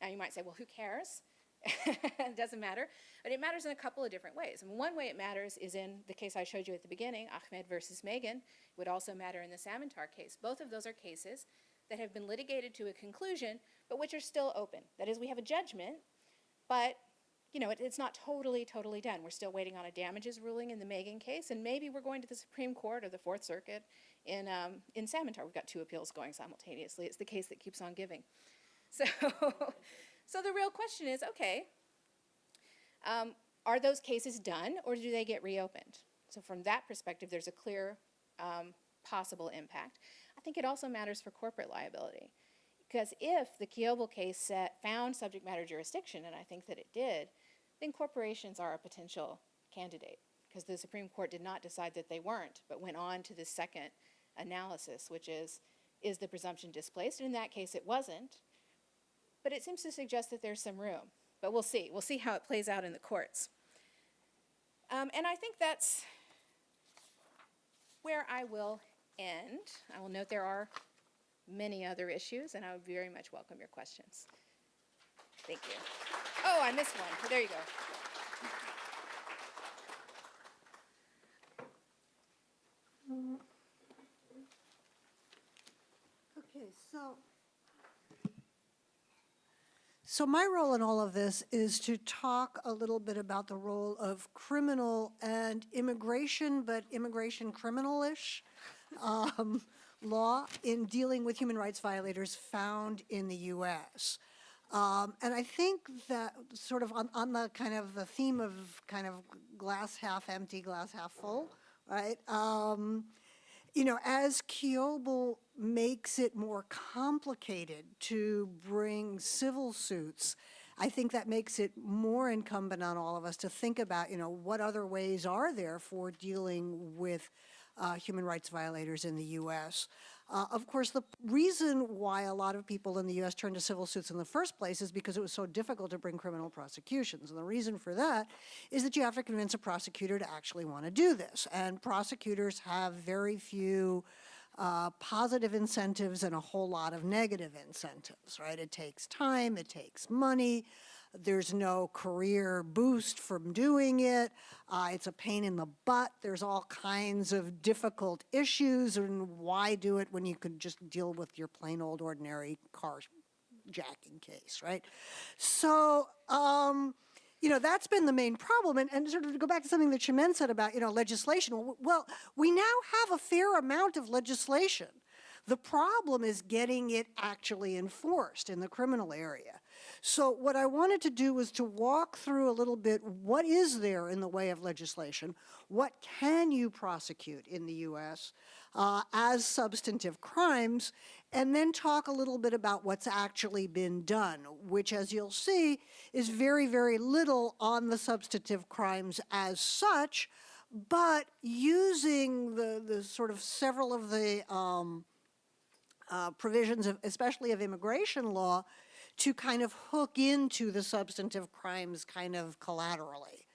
Now you might say, well, who cares? [LAUGHS] it doesn't matter. But it matters in a couple of different ways. And one way it matters is in the case I showed you at the beginning, Ahmed versus Magan. It would also matter in the Samantar case. Both of those are cases that have been litigated to a conclusion, but which are still open. That is, we have a judgment, but you know, it, it's not totally, totally done. We're still waiting on a damages ruling in the Magan case, and maybe we're going to the Supreme Court or the Fourth Circuit in um, in Samantar. We've got two appeals going simultaneously. It's the case that keeps on giving. [LAUGHS] So, so the real question is, okay, um, are those cases done, or do they get reopened? So from that perspective, there's a clear um, possible impact. I think it also matters for corporate liability. Because if the Kiobel case set, found subject matter jurisdiction, and I think that it did, then corporations are a potential candidate. Because the Supreme Court did not decide that they weren't, but went on to the second analysis, which is, is the presumption displaced? And in that case, it wasn't. But it seems to suggest that there's some room. But we'll see. We'll see how it plays out in the courts. Um, and I think that's where I will end. I will note there are many other issues, and I would very much welcome your questions. Thank you. Oh, I missed one. There you go. Okay, so. So my role in all of this is to talk a little bit about the role of criminal and immigration, but immigration criminal-ish um, law in dealing with human rights violators found in the U.S. Um, and I think that sort of on, on the kind of the theme of kind of glass half empty, glass half full, right? Um, you know, as Kiobel makes it more complicated to bring civil suits, I think that makes it more incumbent on all of us to think about, you know, what other ways are there for dealing with uh, human rights violators in the U.S. Uh, of course, the reason why a lot of people in the U.S. turned to civil suits in the first place is because it was so difficult to bring criminal prosecutions. And the reason for that is that you have to convince a prosecutor to actually want to do this. And prosecutors have very few uh, positive incentives and a whole lot of negative incentives, right? It takes time, it takes money, there's no career boost from doing it. Uh, it's a pain in the butt. There's all kinds of difficult issues and why do it when you could just deal with your plain old ordinary car jacking case, right? So, um, you know, that's been the main problem. And, and sort of to go back to something that Chimène said about, you know, legislation. Well, we now have a fair amount of legislation. The problem is getting it actually enforced in the criminal area. So what I wanted to do was to walk through a little bit what is there in the way of legislation, what can you prosecute in the U.S. Uh, as substantive crimes, and then talk a little bit about what's actually been done, which as you'll see is very, very little on the substantive crimes as such, but using the, the sort of several of the um, uh, provisions, of, especially of immigration law, to kind of hook into the substantive crimes kind of collaterally.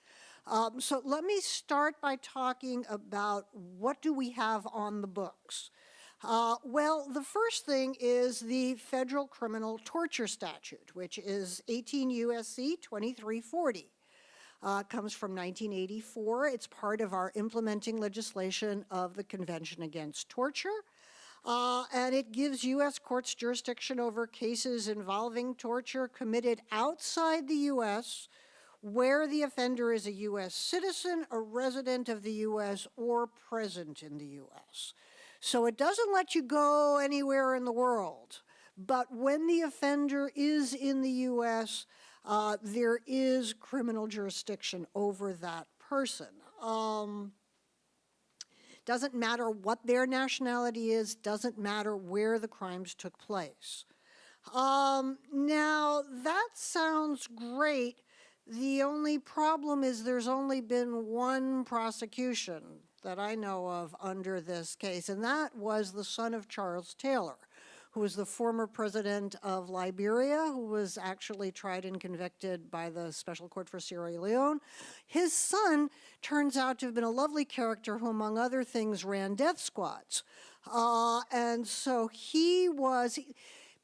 Um, so let me start by talking about what do we have on the books. Uh, well, the first thing is the federal criminal torture statute, which is 18 U.S.C. 2340. Uh, comes from 1984. It's part of our implementing legislation of the Convention Against Torture. Uh, and it gives U.S. courts jurisdiction over cases involving torture committed outside the U.S. where the offender is a U.S. citizen, a resident of the U.S., or present in the U.S. So it doesn't let you go anywhere in the world. But when the offender is in the U.S., uh, there is criminal jurisdiction over that person. Um, doesn't matter what their nationality is, doesn't matter where the crimes took place. Um, now, that sounds great. The only problem is there's only been one prosecution that I know of under this case, and that was the son of Charles Taylor who was the former president of Liberia, who was actually tried and convicted by the Special Court for Sierra Leone. His son turns out to have been a lovely character who, among other things, ran death squads. Uh, and so he was,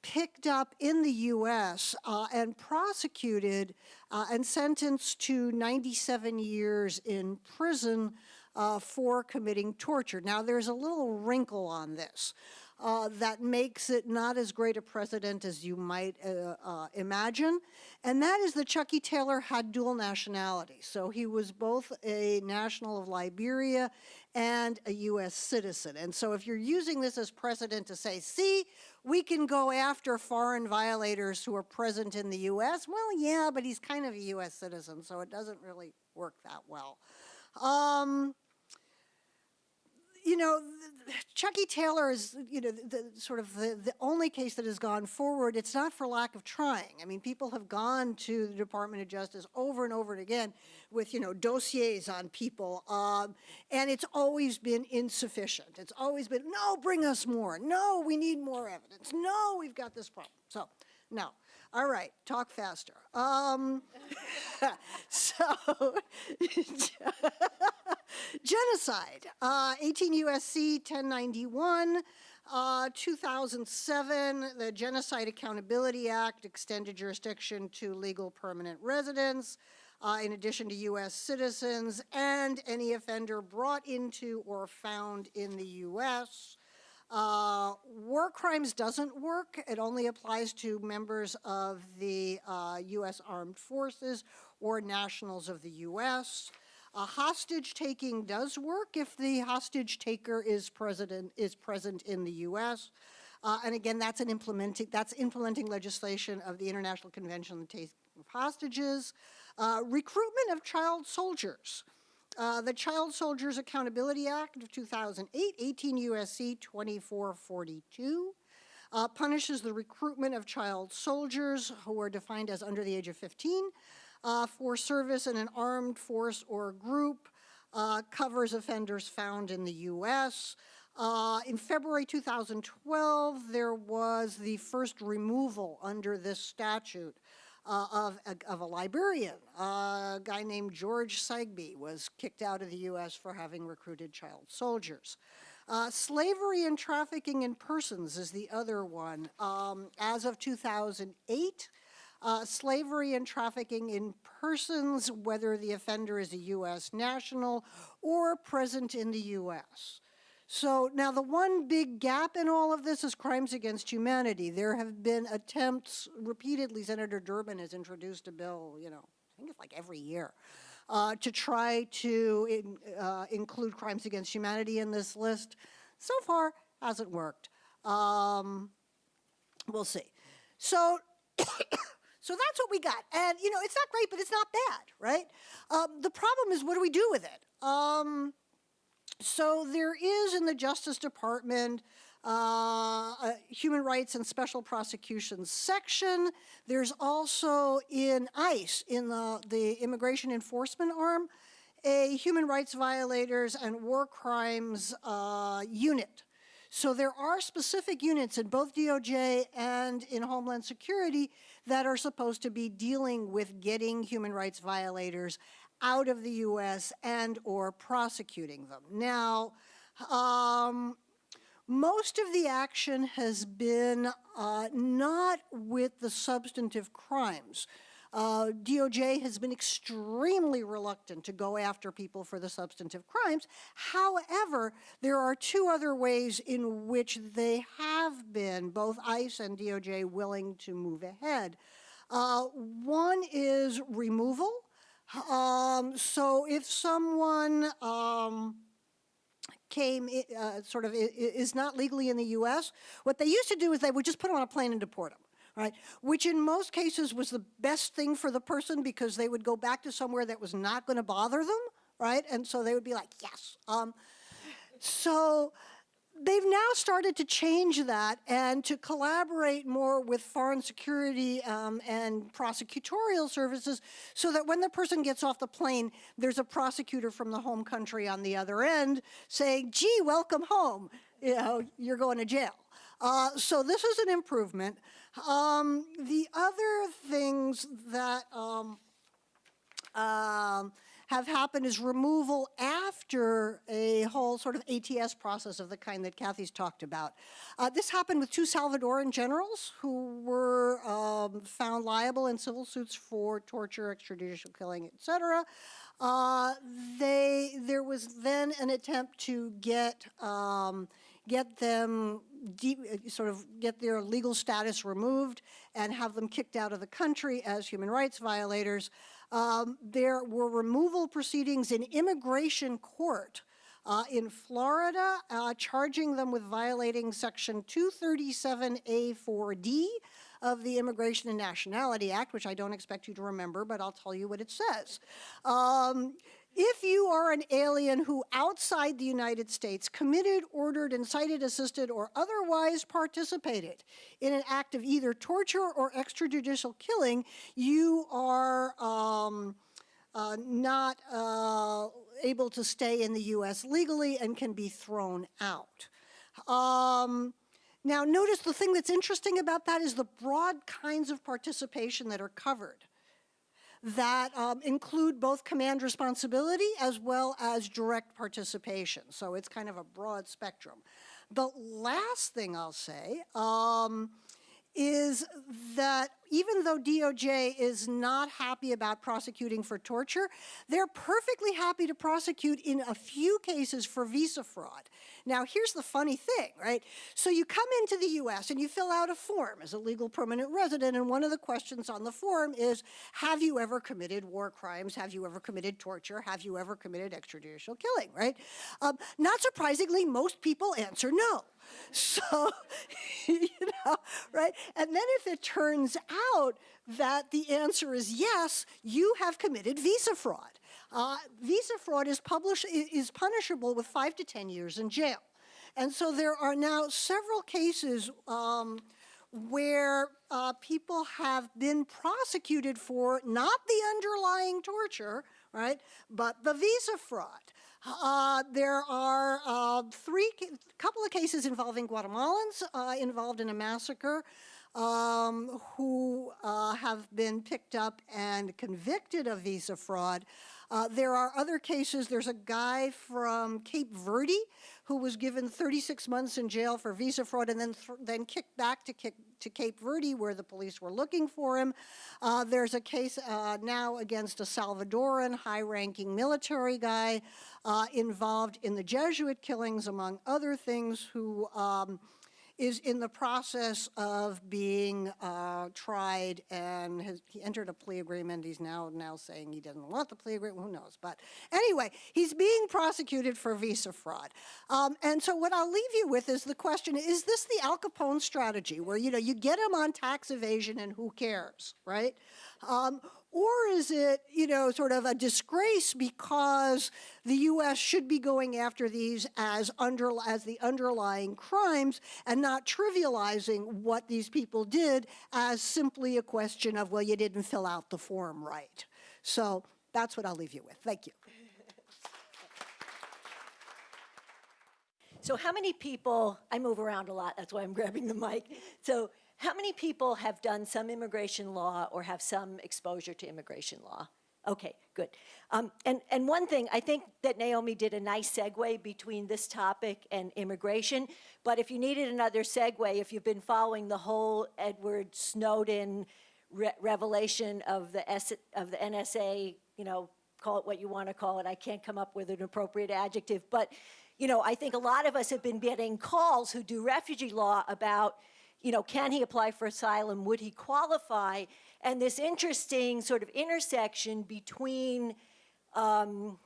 picked up in the US uh, and prosecuted uh, and sentenced to 97 years in prison uh, for committing torture. Now, there's a little wrinkle on this uh, that makes it not as great a precedent as you might uh, uh, imagine, and that is that Chucky Taylor had dual nationality. So he was both a national of Liberia and a U.S. citizen. And so if you're using this as precedent to say, see, we can go after foreign violators who are present in the U.S., well, yeah, but he's kind of a U.S. citizen, so it doesn't really work that well. Um, you know, Chucky Taylor is, you know, the, the sort of the, the only case that has gone forward. It's not for lack of trying. I mean, people have gone to the Department of Justice over and over and again with, you know, dossiers on people, um, and it's always been insufficient. It's always been, no, bring us more. No, we need more evidence. No, we've got this problem. So, no. All right, talk faster. Um, [LAUGHS] so, [LAUGHS] genocide, uh, 18 USC 1091, uh, 2007, the Genocide Accountability Act extended jurisdiction to legal permanent residents, uh, in addition to U.S. citizens, and any offender brought into or found in the U.S. Uh, war crimes doesn't work. It only applies to members of the uh, U.S. Armed Forces or nationals of the U.S. A hostage taking does work if the hostage taker is president is present in the U.S. Uh, and again, that's an implementing that's implementing legislation of the International Convention on the Taking of Hostages. Uh, recruitment of child soldiers. Uh, the Child Soldiers Accountability Act of 2008, 18 U.S.C. 2442, uh, punishes the recruitment of child soldiers who are defined as under the age of 15 uh, for service in an armed force or group, uh, covers offenders found in the U.S. Uh, in February 2012, there was the first removal under this statute uh, of, a, of a Liberian. a guy named George Sagby was kicked out of the U.S. for having recruited child soldiers. Uh, slavery and trafficking in persons is the other one. Um, as of 2008, uh, slavery and trafficking in persons, whether the offender is a U.S. national or present in the U.S. So now the one big gap in all of this is crimes against humanity. There have been attempts repeatedly, Senator Durbin has introduced a bill, you know, I think it's like every year, uh, to try to in, uh, include crimes against humanity in this list. So far, hasn't worked. Um, we'll see. So, [COUGHS] so that's what we got. And, you know, it's not great, but it's not bad, right? Um, the problem is, what do we do with it? Um, so there is in the Justice Department uh, a Human Rights and Special Prosecutions section. There's also in ICE, in the, the Immigration Enforcement Arm, a Human Rights Violators and War Crimes uh, unit. So there are specific units in both DOJ and in Homeland Security that are supposed to be dealing with getting human rights violators out of the U.S. and or prosecuting them. Now, um, most of the action has been uh, not with the substantive crimes. Uh, DOJ has been extremely reluctant to go after people for the substantive crimes. However, there are two other ways in which they have been, both ICE and DOJ, willing to move ahead. Uh, one is removal. Um, so if someone um, came, uh, sort of, is not legally in the U.S., what they used to do is they would just put them on a plane and deport them. Right, which in most cases was the best thing for the person because they would go back to somewhere that was not going to bother them, right? And so they would be like, yes. Um, so they've now started to change that and to collaborate more with foreign security um, and prosecutorial services so that when the person gets off the plane, there's a prosecutor from the home country on the other end saying, gee, welcome home, you know, you're going to jail. Uh, so this is an improvement. Um, the other things that um, um, have happened is removal after a whole sort of ATS process of the kind that Kathy's talked about. Uh, this happened with two Salvadoran generals who were um, found liable in civil suits for torture, extrajudicial killing, et cetera. Uh, they, there was then an attempt to get, um, get them, de- uh, sort of get their legal status removed and have them kicked out of the country as human rights violators. Um, there were removal proceedings in immigration court uh, in Florida, uh, charging them with violating Section 237A4D of the Immigration and Nationality Act, which I don't expect you to remember, but I'll tell you what it says. Um, if you are an alien who outside the United States committed, ordered, incited, assisted, or otherwise participated in an act of either torture or extrajudicial killing, you are um, uh, not uh, able to stay in the U.S. legally and can be thrown out. Um, now, notice the thing that's interesting about that is the broad kinds of participation that are covered that um, include both command responsibility as well as direct participation. So it's kind of a broad spectrum. The last thing I'll say um, is that even though DOJ is not happy about prosecuting for torture, they're perfectly happy to prosecute in a few cases for visa fraud. Now, here's the funny thing, right? So you come into the US and you fill out a form as a legal permanent resident, and one of the questions on the form is, have you ever committed war crimes? Have you ever committed torture? Have you ever committed extrajudicial killing, right? Um, not surprisingly, most people answer no. [LAUGHS] So, [LAUGHS] you know, right? And then if it turns out that the answer is yes, you have committed visa fraud. Uh, visa fraud is publish is punishable with five to 10 years in jail. And so there are now several cases um, where uh, people have been prosecuted for not the underlying torture, right, but the visa fraud. Uh, there are uh, three, couple of cases involving Guatemalans uh, involved in a massacre um, who uh, have been picked up and convicted of visa fraud. Uh, there are other cases. There's a guy from Cape Verde who was given 36 months in jail for visa fraud and then then kicked back to, kick, to Cape Verde where the police were looking for him. Uh, there's a case uh, now against a Salvadoran high-ranking military guy uh, involved in the Jesuit killings, among other things, who um, is in the process of being uh, tried and has, he entered a plea agreement. He's now now saying he doesn't want the plea agreement. Who knows? But anyway, he's being prosecuted for visa fraud. Um, and so what I'll leave you with is the question: Is this the Al Capone strategy, where you know you get him on tax evasion and who cares, right? Um, or is it, you know, sort of a disgrace because the U.S. should be going after these as, under, as the underlying crimes and not trivializing what these people did as simply a question of, well, you didn't fill out the form right. So that's what I'll leave you with. Thank you. So how many people, I move around a lot, that's why I'm grabbing the mic. So how many people have done some immigration law or have some exposure to immigration law? Okay, good. Um, and, and one thing, I think that Naomi did a nice segue between this topic and immigration, but if you needed another segue, if you've been following the whole Edward Snowden re revelation of the, S of the NSA, you know, call it what you want to call it, I can't come up with an appropriate adjective, but, you know, I think a lot of us have been getting calls who do refugee law about, you know, can he apply for asylum? Would he qualify? And this interesting sort of intersection between, um,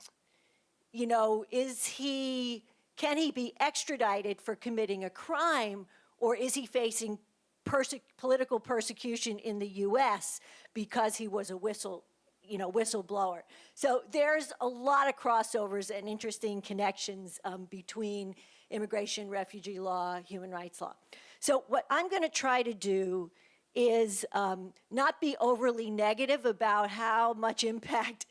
you know, is he, can he be extradited for committing a crime or is he facing perse political persecution in the U.S. because he was a whistle, you know, whistleblower. So there's a lot of crossovers and interesting connections um, between immigration, refugee law, human rights law. So what I'm going to try to do is um, not be overly negative about how much [LAUGHS] impact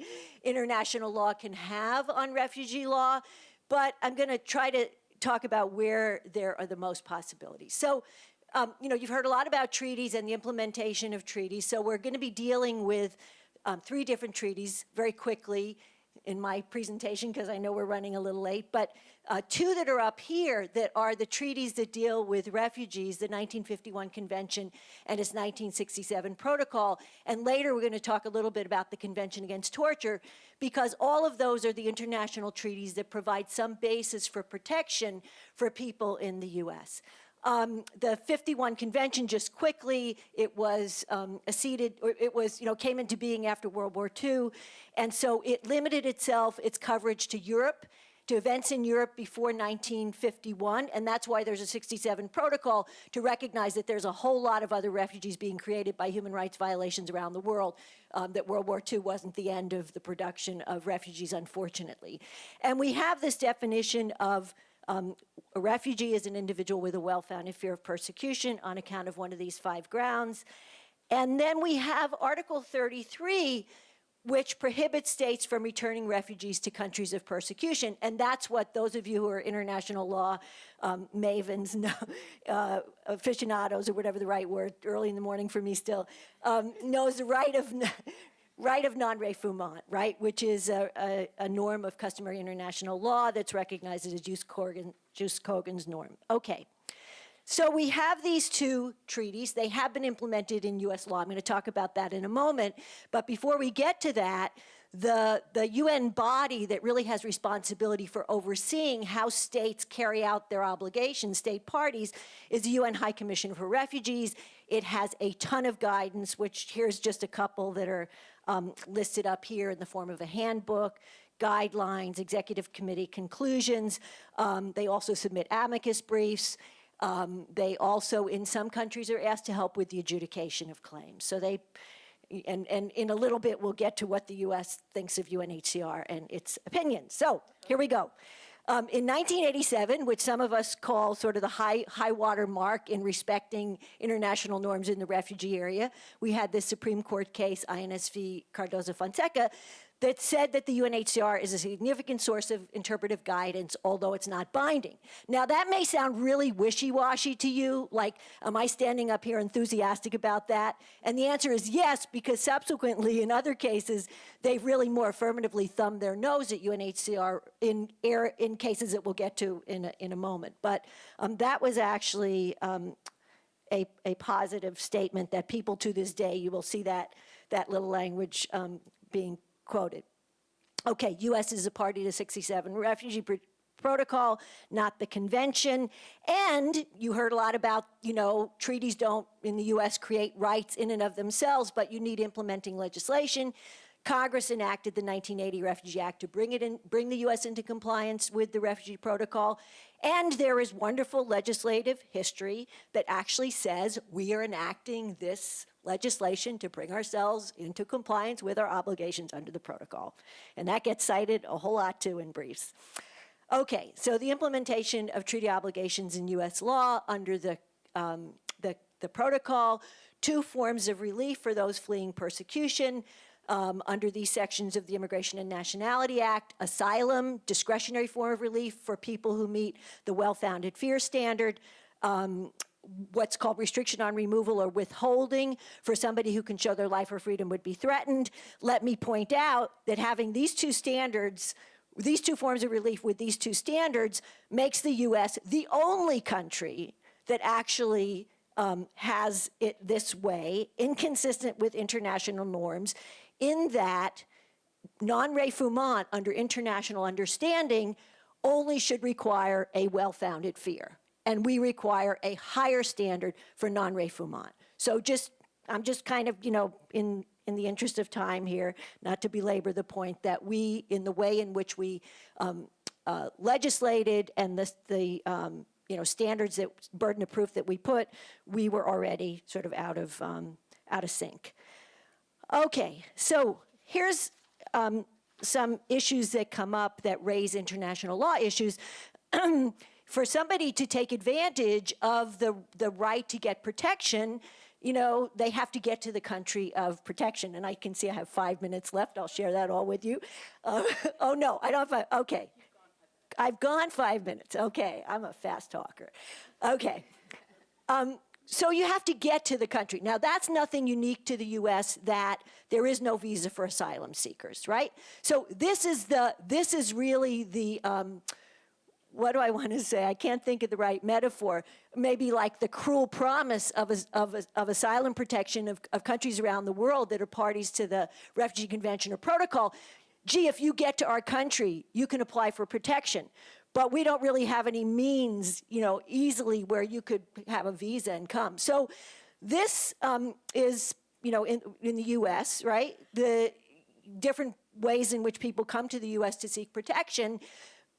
international law can have on refugee law, but I'm going to try to talk about where there are the most possibilities. So, um, you know, you've heard a lot about treaties and the implementation of treaties, so we're going to be dealing with um, three different treaties very quickly. In my presentation because I know we're running a little late, but uh, two that are up here that are the treaties that deal with refugees, the 1951 Convention and its 1967 Protocol. And later we're going to talk a little bit about the Convention Against Torture because all of those are the international treaties that provide some basis for protection for people in the U.S. Um, the 51 convention, just quickly, it was um, acceded, or it was, you know, came into being after World War II. And so it limited itself, its coverage to Europe, to events in Europe before 1951. And that's why there's a 67 protocol to recognize that there's a whole lot of other refugees being created by human rights violations around the world, um, that World War II wasn't the end of the production of refugees, unfortunately. And we have this definition of um, a refugee is an individual with a well-founded fear of persecution on account of one of these five grounds. And then we have Article 33, which prohibits states from returning refugees to countries of persecution. And that's what those of you who are international law um, mavens, [LAUGHS] uh, aficionados, or whatever the right word, early in the morning for me still, um, knows the right of [LAUGHS] right of non-refoulement, right, which is a, a, a, norm of customary international law that's recognized as a Jus Corgan, Jus Cogens norm. Okay. So we have these two treaties. They have been implemented in U.S. law. I'm going to talk about that in a moment. But before we get to that, the, the UN body that really has responsibility for overseeing how states carry out their obligations, state parties, is the UN High Commission for Refugees. It has a ton of guidance, which here's just a couple that are um, listed up here in the form of a handbook, guidelines, executive committee conclusions. Um, they also submit amicus briefs. Um, they also, in some countries, are asked to help with the adjudication of claims. So they, and, and in a little bit, we'll get to what the U.S. thinks of UNHCR and its opinions. So here we go. Um, in 1987, which some of us call sort of the high, high water mark in respecting international norms in the refugee area, we had this Supreme Court case, INS v. Cardoza Fonseca, that said that the UNHCR is a significant source of interpretive guidance, although it's not binding. Now, that may sound really wishy-washy to you, like, am I standing up here enthusiastic about that? And the answer is yes, because subsequently, in other cases, they've really more affirmatively thumbed their nose at UNHCR in, in cases that we'll get to in a, in a moment. But um, that was actually um, a, a positive statement that people to this day, you will see that, that little language um, being quoted. Okay, U.S. is a party to 67 refugee pr protocol, not the convention. And you heard a lot about, you know, treaties don't in the U.S. create rights in and of themselves, but you need implementing legislation. Congress enacted the 1980 Refugee Act to bring it in, bring the U.S. into compliance with the Refugee Protocol. And there is wonderful legislative history that actually says we are enacting this legislation to bring ourselves into compliance with our obligations under the protocol. And that gets cited a whole lot too in briefs. Okay, so the implementation of treaty obligations in U.S. law under the, um, the, the protocol, two forms of relief for those fleeing persecution, um, under these sections of the Immigration and Nationality Act, asylum, discretionary form of relief for people who meet the well-founded fear standard, um, what's called restriction on removal or withholding for somebody who can show their life or freedom would be threatened. Let me point out that having these two standards these two forms of relief with these two standards makes the U.S. the only country that actually um, has it this way, inconsistent with international norms, in that non-refoulement under international understanding only should require a well-founded fear. And we require a higher standard for non-refoulement. So just, I'm just kind of, you know, in, in the interest of time here, not to belabor the point that we, in the way in which we um, uh, legislated and the, the um, you know, standards that burden of proof that we put, we were already sort of out of, um, out of sync. Okay, so here's um, some issues that come up that raise international law issues. [CLEARS THROAT] For somebody to take advantage of the, the right to get protection, you know, they have to get to the country of protection. And I can see I have five minutes left. I'll share that all with you. Uh, [LAUGHS] oh, no, I don't have, okay. I've gone five minutes. Okay, I'm a fast talker. Okay. Um, so you have to get to the country. Now, that's nothing unique to the US that there is no visa for asylum seekers, right? So this is the, this is really the, um, what do I want to say? I can't think of the right metaphor. Maybe like the cruel promise of, of, of asylum protection of, of countries around the world that are parties to the Refugee Convention or Protocol. Gee, if you get to our country, you can apply for protection. But we don't really have any means, you know, easily where you could have a visa and come. So this um, is, you know, in, in the U.S., right? The different ways in which people come to the U.S. to seek protection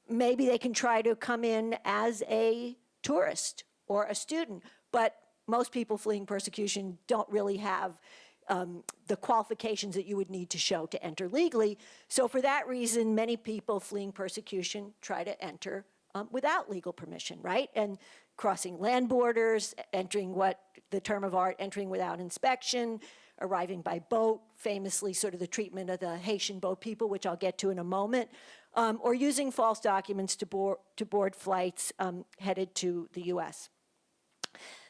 maybe they can try to come in as a tourist or a student, but most people fleeing persecution don't really have um, the qualifications that you would need to show to enter legally. So for that reason, many people fleeing persecution try to enter um, without legal permission, right? And crossing land borders, entering what the term of art, entering without inspection, arriving by boat, famously sort of the treatment of the Haitian boat people, which I'll get to in a moment, um, or using false documents to board, to board flights um, headed to the US.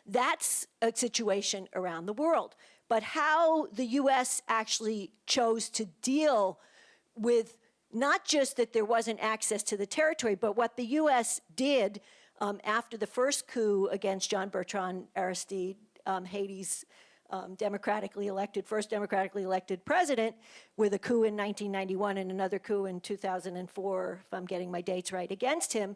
That's a situation around the world. But how the US actually chose to deal with not just that there wasn't access to the territory, but what the US did um, after the first coup against Jean Bertrand Aristide, um, Haiti's um, democratically elected, first democratically elected president, with a coup in 1991 and another coup in 2004, if I'm getting my dates right, against him,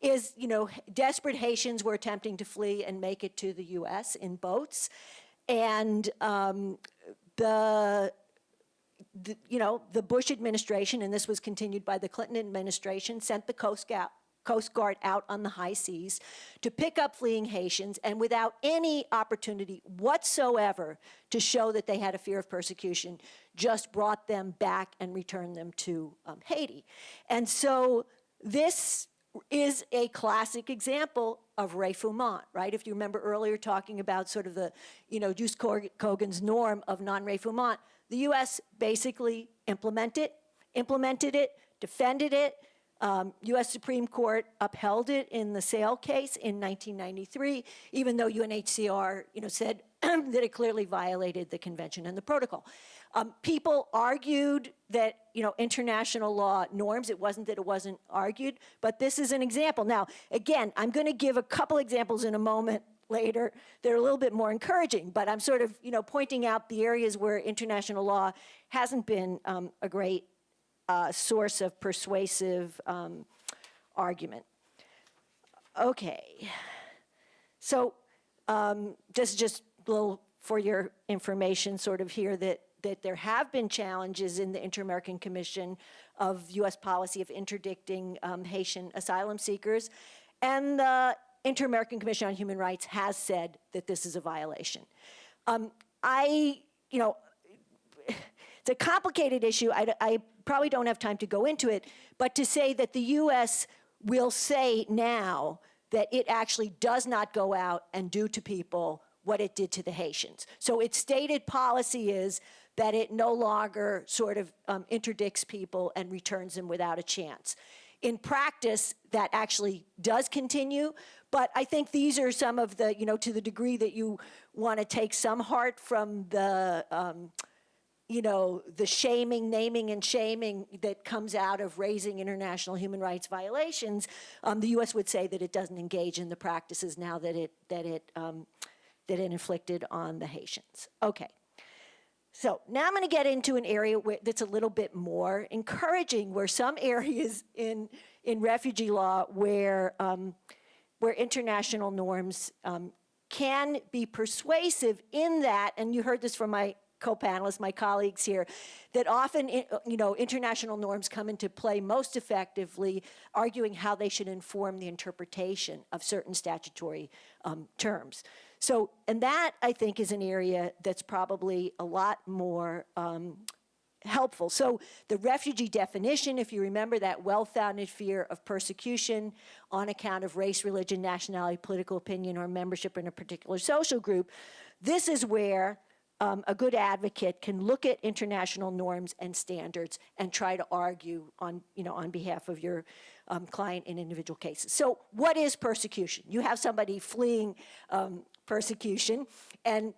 is, you know, desperate Haitians were attempting to flee and make it to the US in boats. And um, the the, you know, the Bush administration, and this was continued by the Clinton administration, sent the Coast Guard, Coast Guard out on the high seas to pick up fleeing Haitians and without any opportunity whatsoever to show that they had a fear of persecution, just brought them back and returned them to um, Haiti. And so this is a classic example of refoulement, right? If you remember earlier talking about sort of the, you know, Jus Cogens norm of non-refoulement, the U.S. basically implemented it, implemented it, defended it. Um, U.S. Supreme Court upheld it in the Sale case in 1993, even though UNHCR, you know, said [CLEARS THROAT] that it clearly violated the convention and the protocol. Um, people argued that, you know, international law norms, it wasn't that it wasn't argued, but this is an example. Now, again, I'm going to give a couple examples in a moment later that are a little bit more encouraging, but I'm sort of, you know, pointing out the areas where international law hasn't been um, a great uh, source of persuasive um, argument. Okay, so um, just just a little for your information, sort of here that that there have been challenges in the Inter-American Commission of U.S. policy of interdicting um, Haitian asylum seekers, and the Inter-American Commission on Human Rights has said that this is a violation. Um, I, you know, it's a complicated issue. I, I probably don't have time to go into it, but to say that the U.S. will say now that it actually does not go out and do to people what it did to the Haitians. So its stated policy is that it no longer sort of um, interdicts people and returns them without a chance. In practice, that actually does continue, but I think these are some of the, you know, to the degree that you want to take some heart from the, um, you know, the shaming, naming and shaming that comes out of raising international human rights violations, um, the U.S. would say that it doesn't engage in the practices now that it, that it, um, that it inflicted on the Haitians. Okay. So now I'm going to get into an area where, that's a little bit more encouraging, where some areas in, in refugee law where, um, where international norms um, can be persuasive in that, and you heard this from my co-panelists, my colleagues here, that often, you know, international norms come into play most effectively arguing how they should inform the interpretation of certain statutory um, terms. So, and that I think is an area that's probably a lot more um, helpful. So the refugee definition, if you remember that well-founded fear of persecution on account of race, religion, nationality, political opinion, or membership in a particular social group, this is where um, a good advocate can look at international norms and standards and try to argue on, you know, on behalf of your um, client in individual cases. So what is persecution? You have somebody fleeing um, persecution, and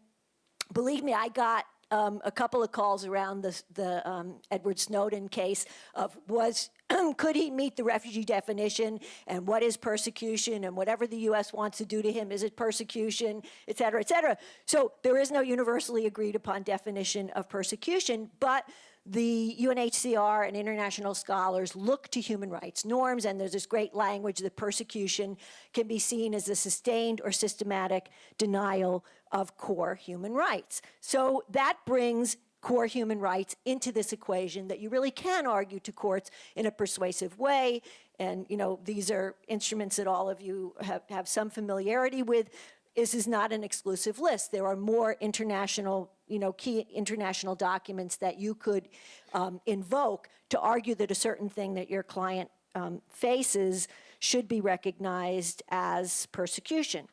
believe me, I got um, a couple of calls around the, the um, Edward Snowden case of was [CLEARS THROAT] could he meet the refugee definition and what is persecution and whatever the U.S. wants to do to him is it persecution, et cetera, et cetera. So there is no universally agreed upon definition of persecution, but the UNHCR and international scholars look to human rights norms, and there's this great language that persecution can be seen as a sustained or systematic denial of core human rights. So that brings core human rights into this equation that you really can argue to courts in a persuasive way. And, you know, these are instruments that all of you have, have some familiarity with. This is not an exclusive list. There are more international, you know, key international documents that you could um, invoke to argue that a certain thing that your client um, faces should be recognized as persecution.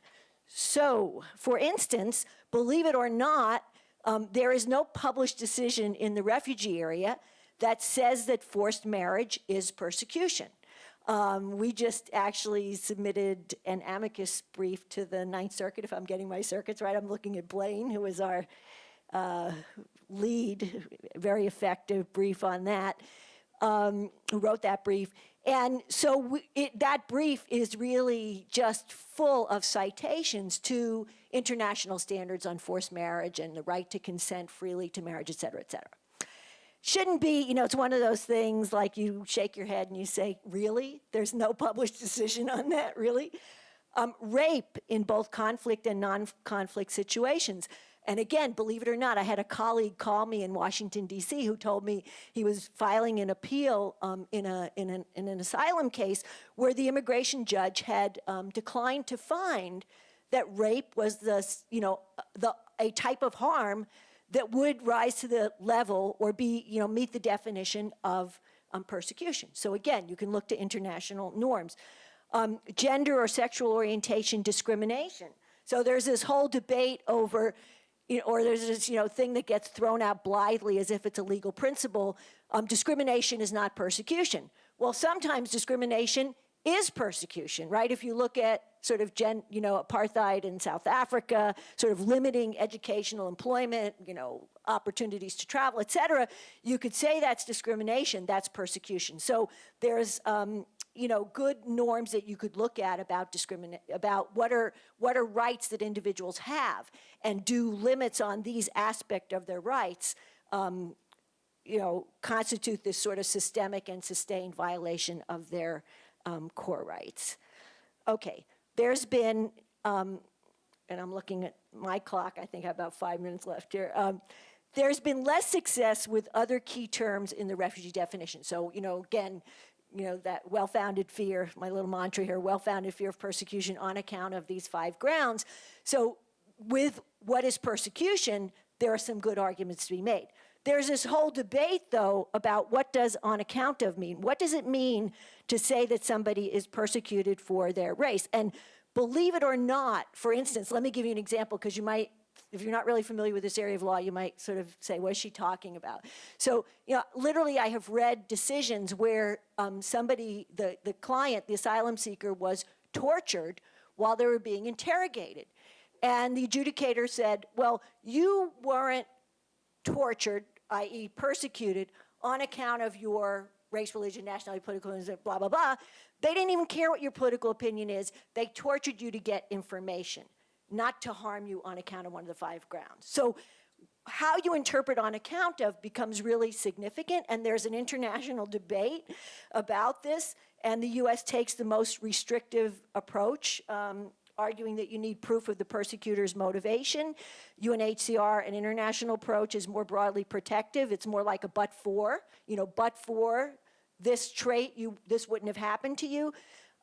So, for instance, believe it or not, um, there is no published decision in the refugee area that says that forced marriage is persecution. Um, we just actually submitted an amicus brief to the Ninth Circuit, if I'm getting my circuits right. I'm looking at Blaine, who was our uh, lead, very effective brief on that, um, who wrote that brief. And so we, it, that brief is really just full of citations to international standards on forced marriage and the right to consent freely to marriage, et cetera, et cetera. Shouldn't be, you know, it's one of those things like you shake your head and you say, really? There's no [LAUGHS] published decision on that, really? Um, rape in both conflict and non-conflict situations. And again, believe it or not, I had a colleague call me in Washington, D.C., who told me he was filing an appeal um, in, a, in, an, in, an, asylum case where the immigration judge had um, declined to find that rape was the, you know, the, a type of harm that would rise to the level or be, you know, meet the definition of um, persecution. So again, you can look to international norms. Um, gender or sexual orientation discrimination. So there's this whole debate over, you know, or there's this, you know, thing that gets thrown out blithely as if it's a legal principle. Um, discrimination is not persecution. Well, sometimes discrimination is persecution, right? If you look at sort of gen, you know, apartheid in South Africa, sort of limiting educational employment, you know, opportunities to travel, et cetera, you could say that's discrimination, that's persecution. So there's, um, you know, good norms that you could look at about discriminate, about what are, what are rights that individuals have, and do limits on these aspect of their rights, um, you know, constitute this sort of systemic and sustained violation of their um, core rights. Okay, there's been, um, and I'm looking at my clock, I think I have about five minutes left here. Um, there's been less success with other key terms in the refugee definition. So, you know, again, you know, that well-founded fear, my little mantra here, well-founded fear of persecution on account of these five grounds. So with what is persecution, there are some good arguments to be made. There's this whole debate, though, about what does on account of mean? What does it mean to say that somebody is persecuted for their race? And believe it or not, for instance, let me give you an example because you might, if you're not really familiar with this area of law, you might sort of say, what is she talking about? So, you know, literally I have read decisions where um, somebody, the, the client, the asylum seeker was tortured while they were being interrogated. And the adjudicator said, well, you weren't tortured i.e. persecuted, on account of your race, religion, nationality, political, blah, blah, blah. They didn't even care what your political opinion is. They tortured you to get information, not to harm you on account of one of the five grounds. So how you interpret on account of becomes really significant, and there's an international debate about this, and the U.S. takes the most restrictive approach. Um, arguing that you need proof of the persecutor's motivation. UNHCR, an international approach, is more broadly protective. It's more like a but for, you know, but for this trait, you, this wouldn't have happened to you.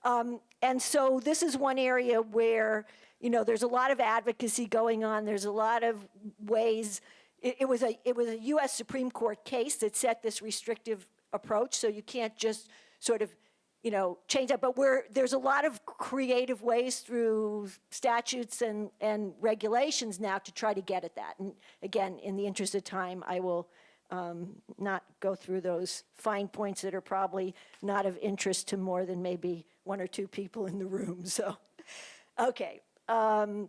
Um, and so this is one area where, you know, there's a lot of advocacy going on. There's a lot of ways. It, it, was a, it was a U.S. Supreme Court case that set this restrictive approach, so you can't just sort of you know, change that. But we're, there's a lot of creative ways through statutes and, and regulations now to try to get at that. And again, in the interest of time, I will um, not go through those fine points that are probably not of interest to more than maybe one or two people in the room, so. Okay. um,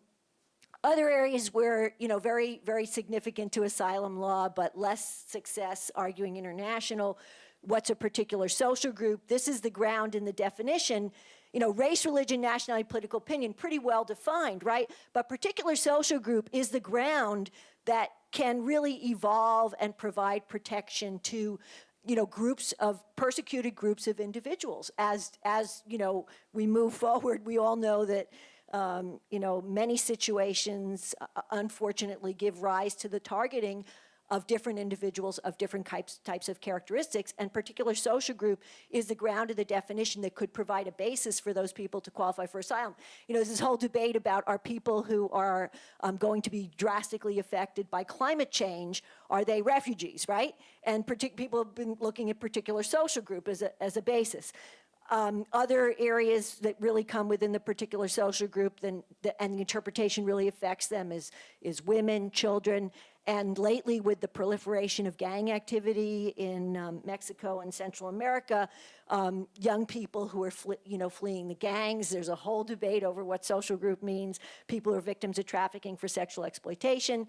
Other areas where, you know, very, very significant to asylum law, but less success arguing international, what's a particular social group? This is the ground in the definition. You know, race, religion, nationality, political opinion, pretty well defined, right? But particular social group is the ground that can really evolve and provide protection to you know groups of persecuted groups of individuals as as you know we move forward we all know that um, you know many situations uh, unfortunately give rise to the targeting of different individuals of different types, types of characteristics, and particular social group is the ground of the definition that could provide a basis for those people to qualify for asylum. You know, there's this whole debate about are people who are um, going to be drastically affected by climate change, are they refugees, right? And people have been looking at particular social group as a, as a basis. Um, other areas that really come within the particular social group then, the, and the interpretation really affects them is, is women, children, and lately with the proliferation of gang activity in um, Mexico and Central America, um, young people who are you know, fleeing the gangs, there's a whole debate over what social group means, people are victims of trafficking for sexual exploitation.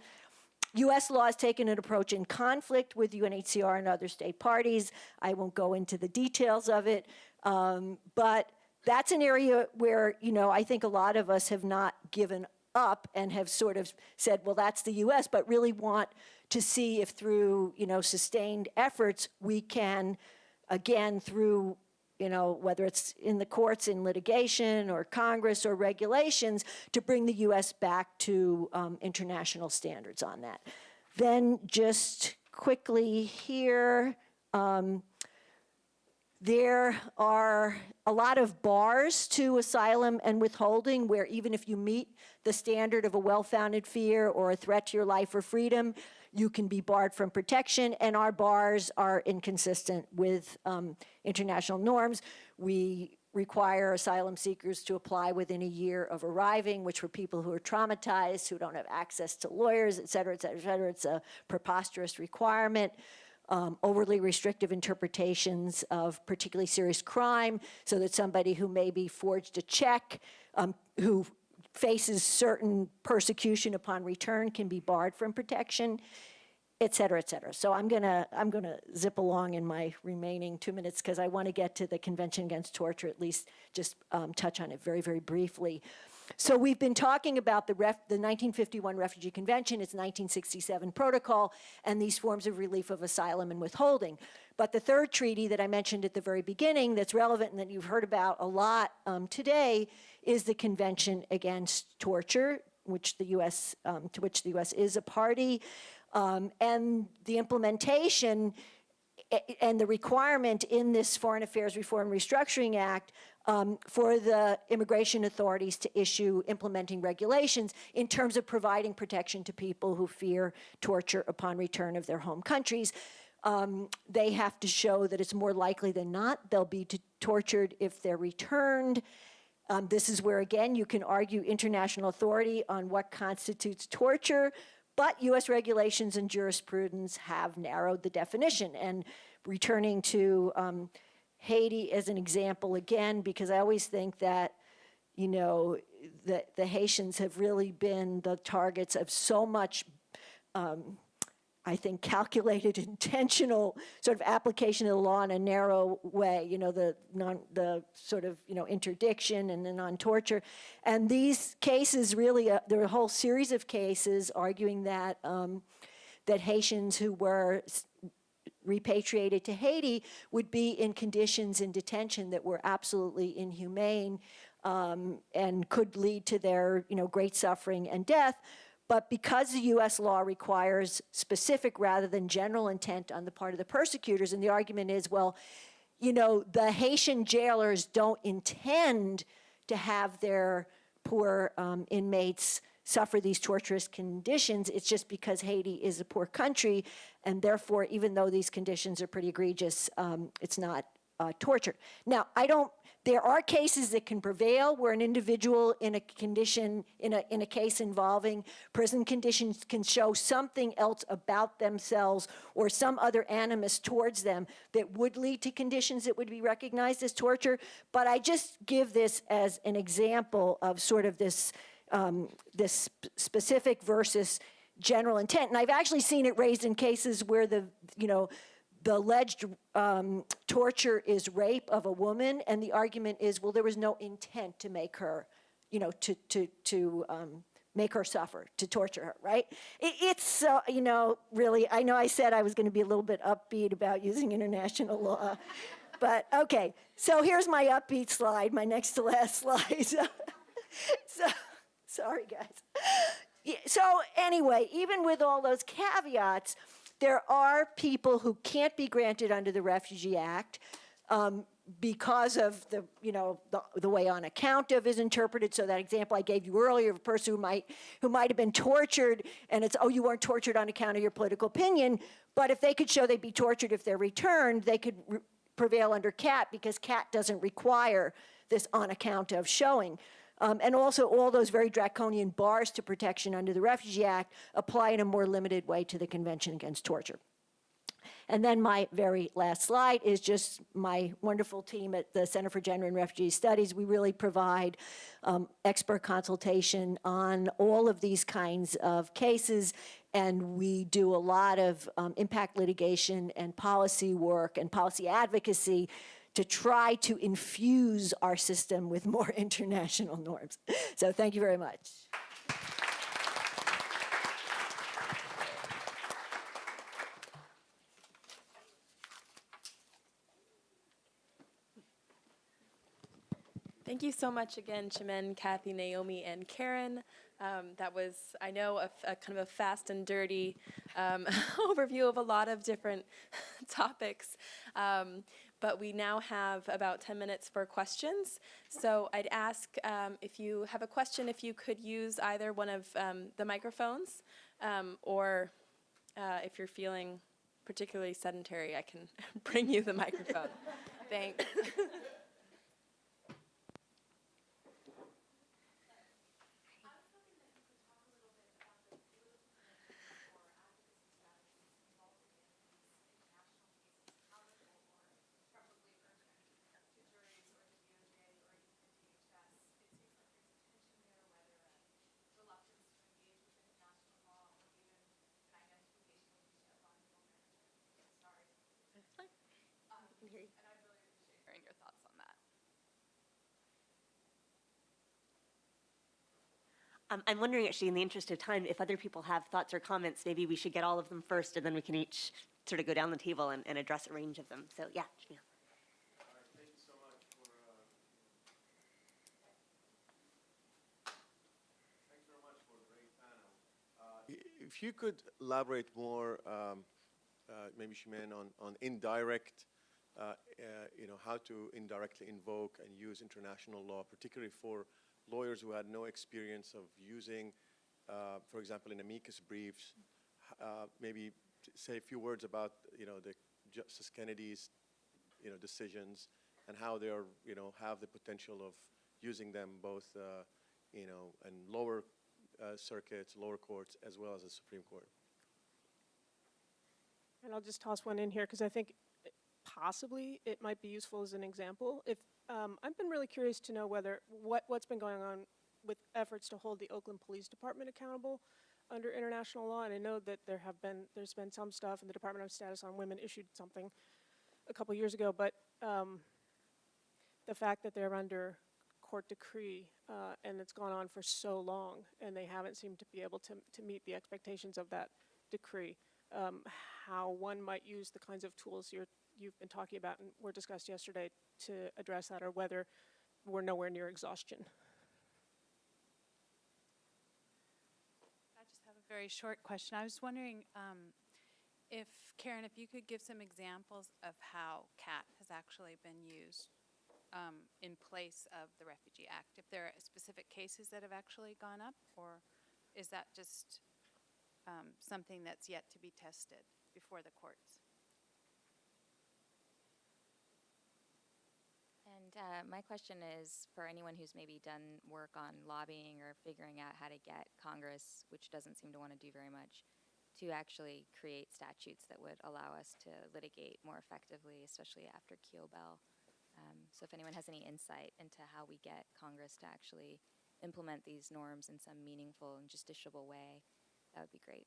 U.S. law has taken an approach in conflict with UNHCR and other state parties. I won't go into the details of it, um, but that's an area where, you know, I think a lot of us have not given up and have sort of said, well, that's the U.S., but really want to see if through, you know, sustained efforts, we can, again, through, you know, whether it's in the courts, in litigation, or Congress, or regulations, to bring the U.S. back to um, international standards on that. Then just quickly here, um, there are a lot of bars to asylum and withholding where even if you meet the standard of a well-founded fear or a threat to your life or freedom, you can be barred from protection, and our bars are inconsistent with um, international norms. We require asylum seekers to apply within a year of arriving, which for people who are traumatized, who don't have access to lawyers, et cetera, et cetera, et cetera, it's a preposterous requirement um, overly restrictive interpretations of particularly serious crime, so that somebody who maybe forged a check, um, who faces certain persecution upon return can be barred from protection, et cetera, et cetera. So I'm gonna, I'm gonna zip along in my remaining two minutes because I want to get to the Convention Against Torture, at least just um, touch on it very, very briefly. So we've been talking about the, ref, the 1951 Refugee Convention, its 1967 protocol, and these forms of relief of asylum and withholding. But the third treaty that I mentioned at the very beginning that's relevant and that you've heard about a lot um, today is the Convention Against Torture, which the U.S., um, to which the U.S. is a party. Um, and the implementation and the requirement in this Foreign Affairs Reform Restructuring Act um, for the immigration authorities to issue implementing regulations in terms of providing protection to people who fear torture upon return of their home countries. Um, they have to show that it's more likely than not they'll be tortured if they're returned. Um, this is where, again, you can argue international authority on what constitutes torture, but U.S. regulations and jurisprudence have narrowed the definition. And returning to um, Haiti as an example again, because I always think that, you know, the, the Haitians have really been the targets of so much, um, I think, calculated, [LAUGHS] intentional sort of application of the law in a narrow way, you know, the, non, the sort of, you know, interdiction and the non-torture. And these cases really, uh, there are a whole series of cases arguing that, um, that Haitians who were repatriated to Haiti would be in conditions in detention that were absolutely inhumane um, and could lead to their you know, great suffering and death. But because the US law requires specific rather than general intent on the part of the persecutors, and the argument is, well, you know, the Haitian jailers don't intend to have their poor um, inmates suffer these torturous conditions. It's just because Haiti is a poor country, and therefore, even though these conditions are pretty egregious, um, it's not uh, torture. Now, I don't, there are cases that can prevail where an individual in a condition, in a, in a case involving prison conditions can show something else about themselves or some other animus towards them that would lead to conditions that would be recognized as torture. But I just give this as an example of sort of this, um, this specific versus general intent. And I've actually seen it raised in cases where the, you know, the alleged um, torture is rape of a woman, and the argument is, well, there was no intent to make her, you know, to to to um, make her suffer, to torture her, right? It, it's so, you know, really. I know I said I was going to be a little bit upbeat about [LAUGHS] using international law, but okay. So here's my upbeat slide, my next to last [LAUGHS] slide. so, so sorry, guys. So anyway, even with all those caveats, there are people who can't be granted under the Refugee Act um, because of the, you know, the, the way on account of is interpreted. So that example I gave you earlier of a person who might, who might have been tortured, and it's, oh, you weren't tortured on account of your political opinion, but if they could show they'd be tortured if they're returned, they could re- prevail under CAT because CAT doesn't require this on account of showing. Um, and also, all those very draconian bars to protection under the Refugee Act apply in a more limited way to the Convention Against Torture. And then my very last slide is just my wonderful team at the Center for Gender and Refugee Studies. We really provide um, expert consultation on all of these kinds of cases, and we do a lot of um, impact litigation and policy work and policy advocacy to try to infuse our system with more [LAUGHS] international norms. So thank you very much. Thank you so much again, Chimène, Kathy, Naomi, and Karen. Um, that was, I know, a, a kind of a fast and dirty um, [LAUGHS] overview of a lot of different [LAUGHS] topics. Um, but we now have about 10 minutes for questions. So I'd ask um, if you have a question, if you could use either one of um, the microphones, um, or uh, if you're feeling particularly sedentary, I can [LAUGHS] bring you the microphone. Thanks. [LAUGHS] I'm wondering, actually, in the interest of time, if other people have thoughts or comments, maybe we should get all of them first, and then we can each sort of go down the table and, and address a range of them. So, yeah, Jamil. If you could elaborate more, um, uh, maybe Chimène, on, on indirect, uh, uh, you know, how to indirectly invoke and use international law, particularly for lawyers who had no experience of using, uh, for example, in amicus briefs, uh, maybe say a few words about, you know, the Justice Kennedy's, you know, decisions and how they are, you know, have the potential of using them both, uh, you know, in lower uh, circuits, lower courts, as well as the Supreme Court. And I'll just toss one in here because I think possibly it might be useful as an example. If um, I've been really curious to know whether what what's been going on with efforts to hold the Oakland Police Department accountable under international law, and I know that there have been there's been some stuff, and the Department of Status on Women issued something a couple years ago, but um, the fact that they're under court decree uh, and it's gone on for so long, and they haven't seemed to be able to to meet the expectations of that decree um, how one might use the kinds of tools you're, you've been talking about and were discussed yesterday to address that, or whether we're nowhere near exhaustion. I just have a very short question. I was wondering um, if, Karen, if you could give some examples of how CAT has actually been used um, in place of the Refugee Act. If there are specific cases that have actually gone up, or is that just um, something that's yet to be tested before the courts? Uh, my question is for anyone who's maybe done work on lobbying or figuring out how to get Congress, which doesn't seem to want to do very much, to actually create statutes that would allow us to litigate more effectively, especially after Kiobel. Um, so if anyone has any insight into how we get Congress to actually implement these norms in some meaningful and justiciable way, that would be great.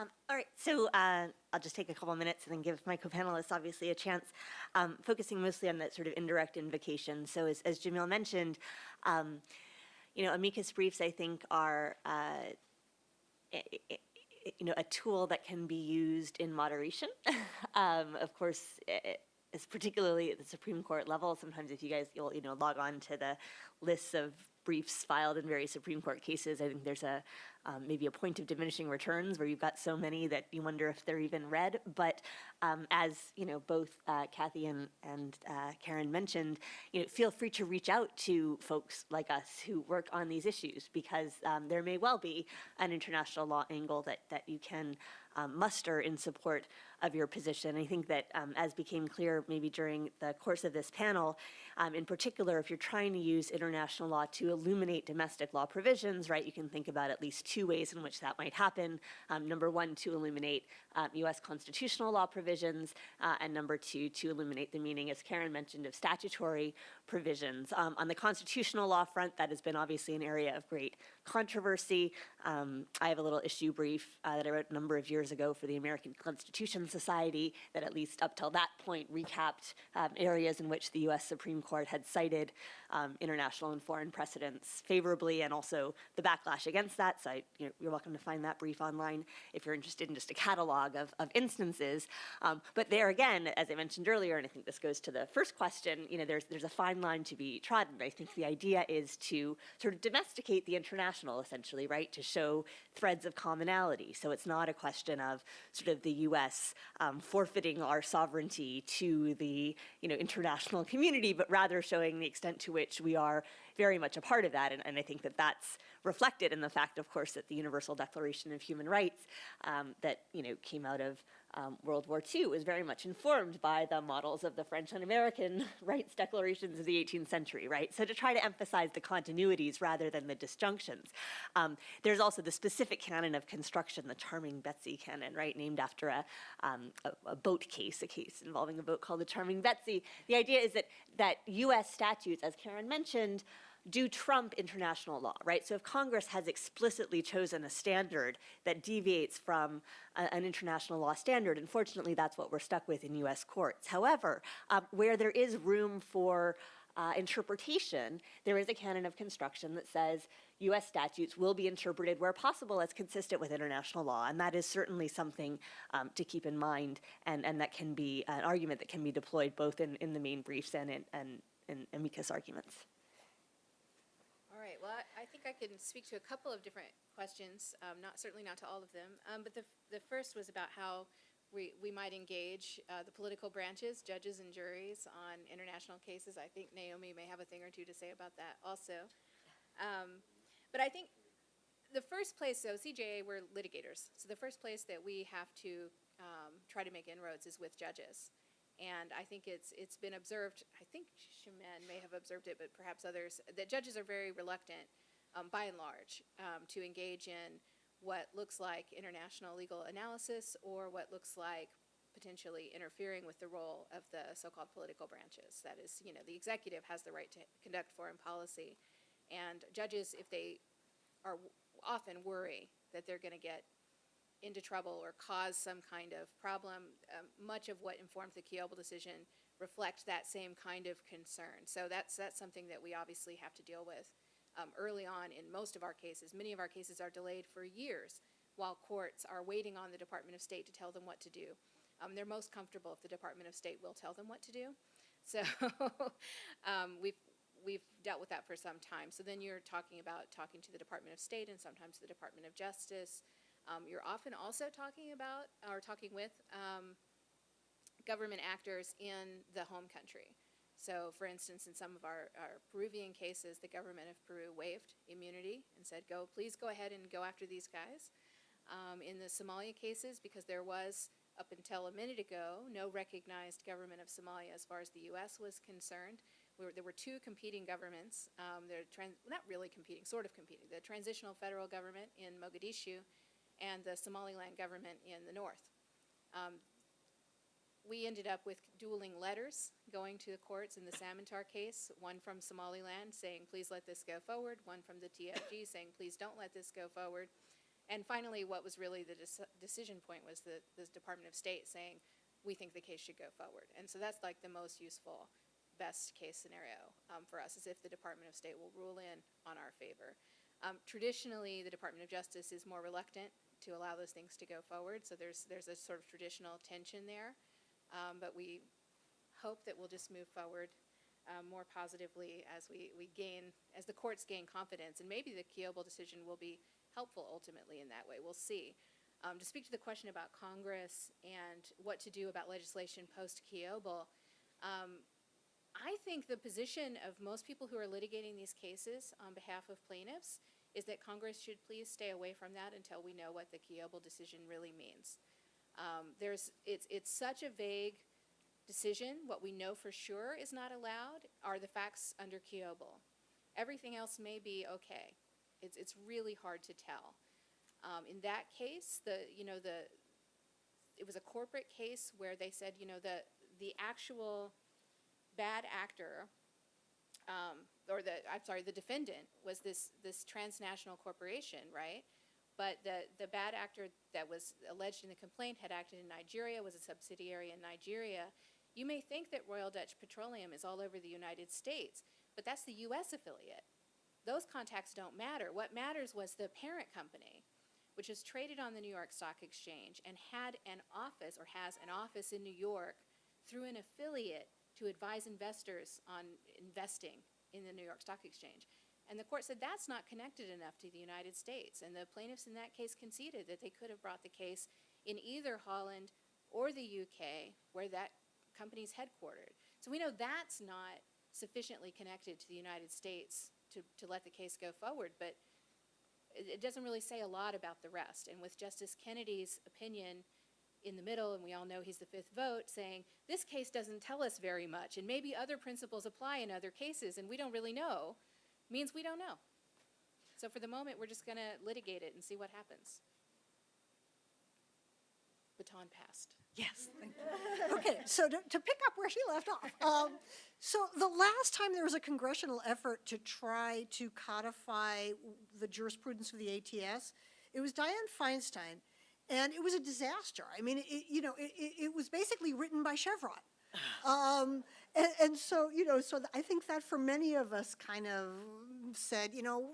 Um, all right, so uh, I'll just take a couple minutes and then give my co-panelists obviously a chance, um, focusing mostly on that sort of indirect invocation. So as, as Jamil mentioned, um, you know, amicus briefs I think are, uh, you know, a tool that can be used in moderation. [LAUGHS] um, of course, i- i- it's particularly at the Supreme Court level. Sometimes if you guys, you'll, you know, log on to the lists of briefs filed in various Supreme Court cases, I think there's a, um, maybe a point of diminishing returns where you've got so many that you wonder if they're even read. But um, as you know, both uh, Kathy and, and uh, Karen mentioned, you know, feel free to reach out to folks like us who work on these issues because um, there may well be an international law angle that, that you can um, muster in support of your position. I think that um, as became clear maybe during the course of this panel, um, in particular, if you're trying to use international law to illuminate domestic law provisions, right, you can think about at least two ways in which that might happen. Um, number one, to illuminate um, U.S. constitutional law provisions, uh, and number two, to illuminate the meaning, as Karen mentioned, of statutory provisions. Um, on the constitutional law front, that has been obviously an area of great controversy. Um, I have a little issue brief uh, that I wrote a number of years ago for the American Constitution Society that at least up till that point recapped um, areas in which the U.S. Supreme Court had cited um, international and foreign precedents favorably and also the backlash against that. So I, you know, you're welcome to find that brief online if you're interested in just a catalog of, of instances. Um, but there again, as I mentioned earlier, and I think this goes to the first question, you know, there's, there's a fine line to be trodden. I think the idea is to sort of domesticate the international essentially, right? To show threads of commonality. So it's not a question of sort of the U.S. Um, forfeiting our sovereignty to the, you know, international community, but rather showing the extent to which we are very much a part of that. And, and I think that that's reflected in the fact, of course, that the Universal Declaration of Human Rights um, that, you know, came out of um, World War II was very much informed by the models of the French and American [LAUGHS] rights declarations of the 18th century, right? So to try to emphasize the continuities rather than the disjunctions. Um, there's also the specific canon of construction, the Charming Betsy canon, right, named after a, um, a, a boat case, a case involving a boat called the Charming Betsy. The idea is that that U.S. statutes, as Karen mentioned, do trump international law, right? So if Congress has explicitly chosen a standard that deviates from a- an international law standard, unfortunately, that's what we're stuck with in U.S. courts. However, um, where there is room for uh, interpretation, there is a canon of construction that says U.S. statutes will be interpreted where possible as consistent with international law, and that is certainly something um, to keep in mind, and, and that can be an argument that can be deployed both in, in the main briefs and in, and in amicus arguments. Right, well, I- think I can speak to a couple of different questions, um, not, certainly not to all of them. Um, but the, the first was about how we, we might engage, uh, the political branches, judges and juries on international cases. I think Naomi may have a thing or two to say about that also. Um, but I think the first place, though, CJA, we're litigators. So the first place that we have to um, try to make inroads is with judges. And I think it's, it's been observed, I think Chimène may have observed it, but perhaps others, that judges are very reluctant, um, by and large, um, to engage in what looks like international legal analysis or what looks like potentially interfering with the role of the so-called political branches. That is, you know, the executive has the right to conduct foreign policy. And judges, if they are often worry that they're going to get into trouble or cause some kind of problem. Um, much of what informs the Kiobel decision reflect that same kind of concern. So that's that's something that we obviously have to deal with um, early on in most of our cases. Many of our cases are delayed for years while courts are waiting on the Department of State to tell them what to do. Um, they're most comfortable if the Department of State will tell them what to do. So [LAUGHS] um, we've we've dealt with that for some time. So then you're talking about talking to the Department of State and sometimes the Department of Justice. Um, you're often also talking about or talking with um, government actors in the home country. So, for instance, in some of our, our Peruvian cases, the government of Peru waived immunity and said, "Go, please go ahead and go after these guys." Um, in the Somalia cases, because there was up until a minute ago, no recognized government of Somalia as far as the U.S. was concerned. We were, there were two competing governments. Um, they're trans, not really competing, sort of competing. The transitional federal government in Mogadishu and the Somaliland government in the north. Um, we ended up with dueling letters going to the courts in the Samantar case, one from Somaliland saying, please let this go forward, one from the TFG [COUGHS] saying, please don't let this go forward. And finally, what was really the dec- decision point was the, the Department of State saying, we think the case should go forward. And so that's like the most useful, best case scenario um, for us, is if the Department of State will rule in on our favor. Um, traditionally, the Department of Justice is more reluctant to allow those things to go forward, so there's, there's a sort of traditional tension there. Um, but we hope that we'll just move forward um, more positively as we, we gain, as the courts gain confidence. And maybe the Kiobel decision will be helpful ultimately in that way. We'll see. Um, to speak to the question about Congress and what to do about legislation post Kiobel, um, I think the position of most people who are litigating these cases on behalf of plaintiffs is that Congress should please stay away from that until we know what the Kiobel decision really means. Um, there's, it's, it's such a vague decision. What we know for sure is not allowed are the facts under Kiobel. Everything else may be okay. It's, it's really hard to tell. Um, in that case, the, you know, the, it was a corporate case where they said, you know, the, the actual bad actor, um, or the, I'm sorry, the defendant was this, this transnational corporation, right? But the, the bad actor that was alleged in the complaint had acted in Nigeria, was a subsidiary in Nigeria. You may think that Royal Dutch Petroleum is all over the United States, but that's the U.S. affiliate. Those contacts don't matter. What matters was the parent company, which is traded on the New York Stock Exchange and had an office or has an office in New York through an affiliate to advise investors on investing in the New York Stock Exchange. And the court said that's not connected enough to the United States. And the plaintiffs in that case conceded that they could have brought the case in either Holland or the UK, where that company's headquartered. So we know that's not sufficiently connected to the United States to, to let the case go forward. But it, it doesn't really say a lot about the rest. And with Justice Kennedy's opinion in the middle, and we all know he's the fifth vote, saying this case doesn't tell us very much, and maybe other principles apply in other cases, and we don't really know, means we don't know. So for the moment, we're just going to litigate it and see what happens. Baton passed. Yes. thank you. [LAUGHS] Okay, so to, to pick up where she left off, um, so the last time there was a congressional effort to try to codify the jurisprudence of the ATS, it was Dianne Feinstein, and it was a disaster. I mean, it, you know, it, it, it was basically written by Chevron. [SIGHS] Um, and, and so, you know, so I think that for many of us kind of said, you know, "Well,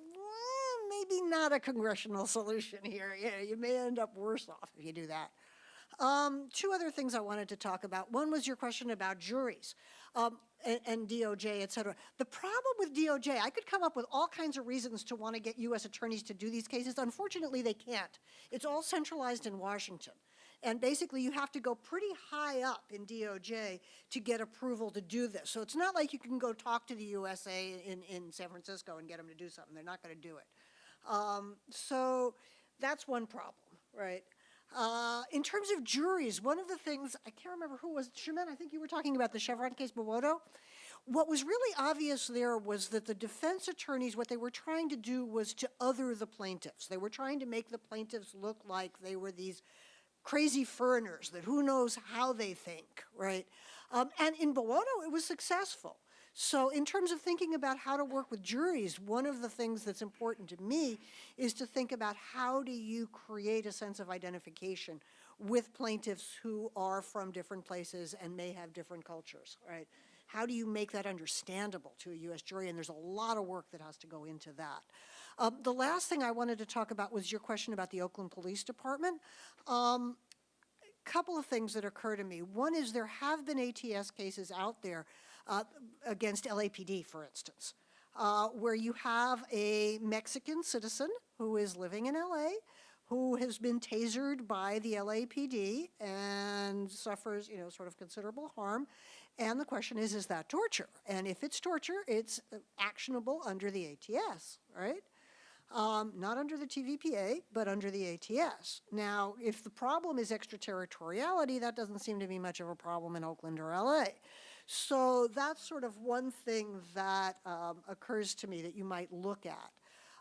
maybe not a congressional [LAUGHS] solution here. You know, you may end up worse off if you do that. Um, two other things I wanted to talk about. One was your question about juries um, and, and DOJ, et cetera. The problem with DOJ, I could come up with all kinds of reasons to want to get U.S. attorneys to do these cases. Unfortunately, they can't. It's all centralized in Washington. And basically, you have to go pretty high up in DOJ to get approval to do this. So it's not like you can go talk to the USA in, in San Francisco and get them to do something. They're not going to do it. Um, so that's one problem, right? Uh, in terms of juries, one of the things, I can't remember who was, Chimène, I think you were talking about the Chevron case, Bowoto. What was really obvious there was that the defense attorneys, what they were trying to do was to other the plaintiffs. They were trying to make the plaintiffs look like they were these crazy foreigners that who knows how they think, right? Um, and in Bowoto, it was successful. So in terms of thinking about how to work with juries, one of the things that's important to me is to think about how do you create a sense of identification with plaintiffs who are from different places and may have different cultures, right? How do you make that understandable to a U.S. jury? And there's a lot of work that has to go into that. Um, the last thing I wanted to talk about was your question about the Oakland Police Department. Um, couple of things that occur to me. One is there have been ATS cases out there uh, against LAPD, for instance, uh, where you have a Mexican citizen who is living in LA, who has been tasered by the LAPD and suffers, you know, sort of considerable harm. And the question is, is that torture? And if it's torture, it's actionable under the ATS, right? um, not under the TVPA, but under the ATS. Now, if the problem is extraterritoriality, that doesn't seem to be much of a problem in Oakland or LA. So that's sort of one thing that um, occurs to me that you might look at.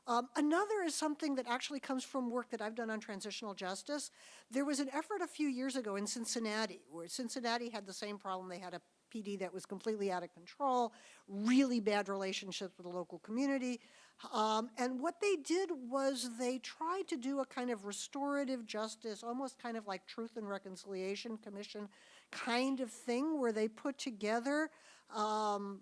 Um, another is something that actually comes from work that I've done on transitional justice. There was an effort a few years ago in Cincinnati, where Cincinnati had the same problem. They had a PD that was completely out of control, really bad relationships with the local community. Um, and what they did was they tried to do a kind of restorative justice, almost kind of like Truth and Reconciliation Commission kind of thing, where they put together um,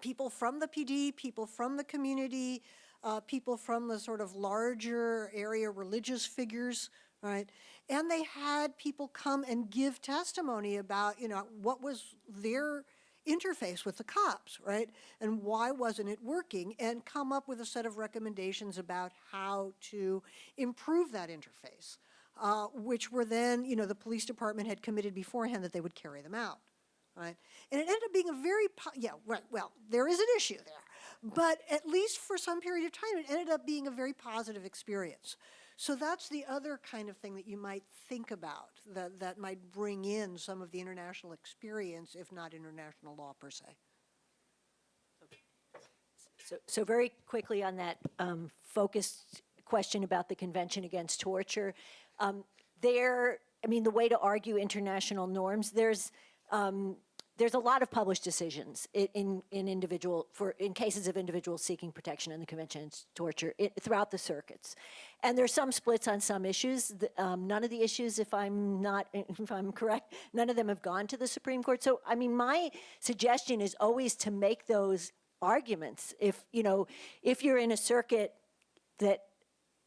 people from the PD, people from the community, uh, people from the sort of larger area religious figures, right? And they had people come and give testimony about, you know, what was their interface with the cops, right? And why wasn't it working? And come up with a set of recommendations about how to improve that interface, uh, which were then, you know, the police department had committed beforehand that they would carry them out right? And it ended up being a very, yeah, right, well, there is an issue there. But at least for some period of time, it ended up being a very positive experience. So that's the other kind of thing that you might think about, that, that might bring in some of the international experience, if not international law per se. So, so very quickly on that um, focused question about the Convention Against Torture, um, there, I mean, the way to argue international norms, there's, um, there's a lot of published decisions in, in individual, for, in cases of individuals seeking protection in the Convention Against Torture i throughout the circuits. And there's some splits on some issues. The- um, none of the issues, if I'm not, [LAUGHS] if I'm correct, none of them have gone to the Supreme Court. So, I mean, my suggestion is always to make those arguments. If, you know, if you're in a circuit that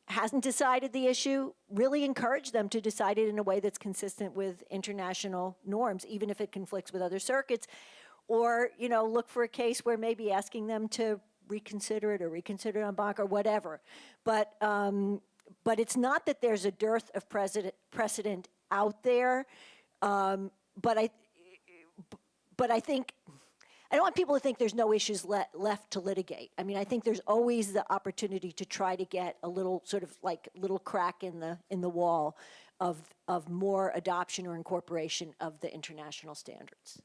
hasn't decided the issue, really encourage them to decide it in a way that's consistent with international norms, even if it conflicts with other circuits. Or, you know, look for a case where maybe asking them to reconsider it or reconsider it en banc or whatever. But, um, but it's not that there's a dearth of precedent, precedent out there. Um, but I, but I think I don't want people to think there's no issues le- left to litigate. I mean, I think there's always the opportunity to try to get a little sort of like little crack in the in the wall of of more adoption or incorporation of the international standards.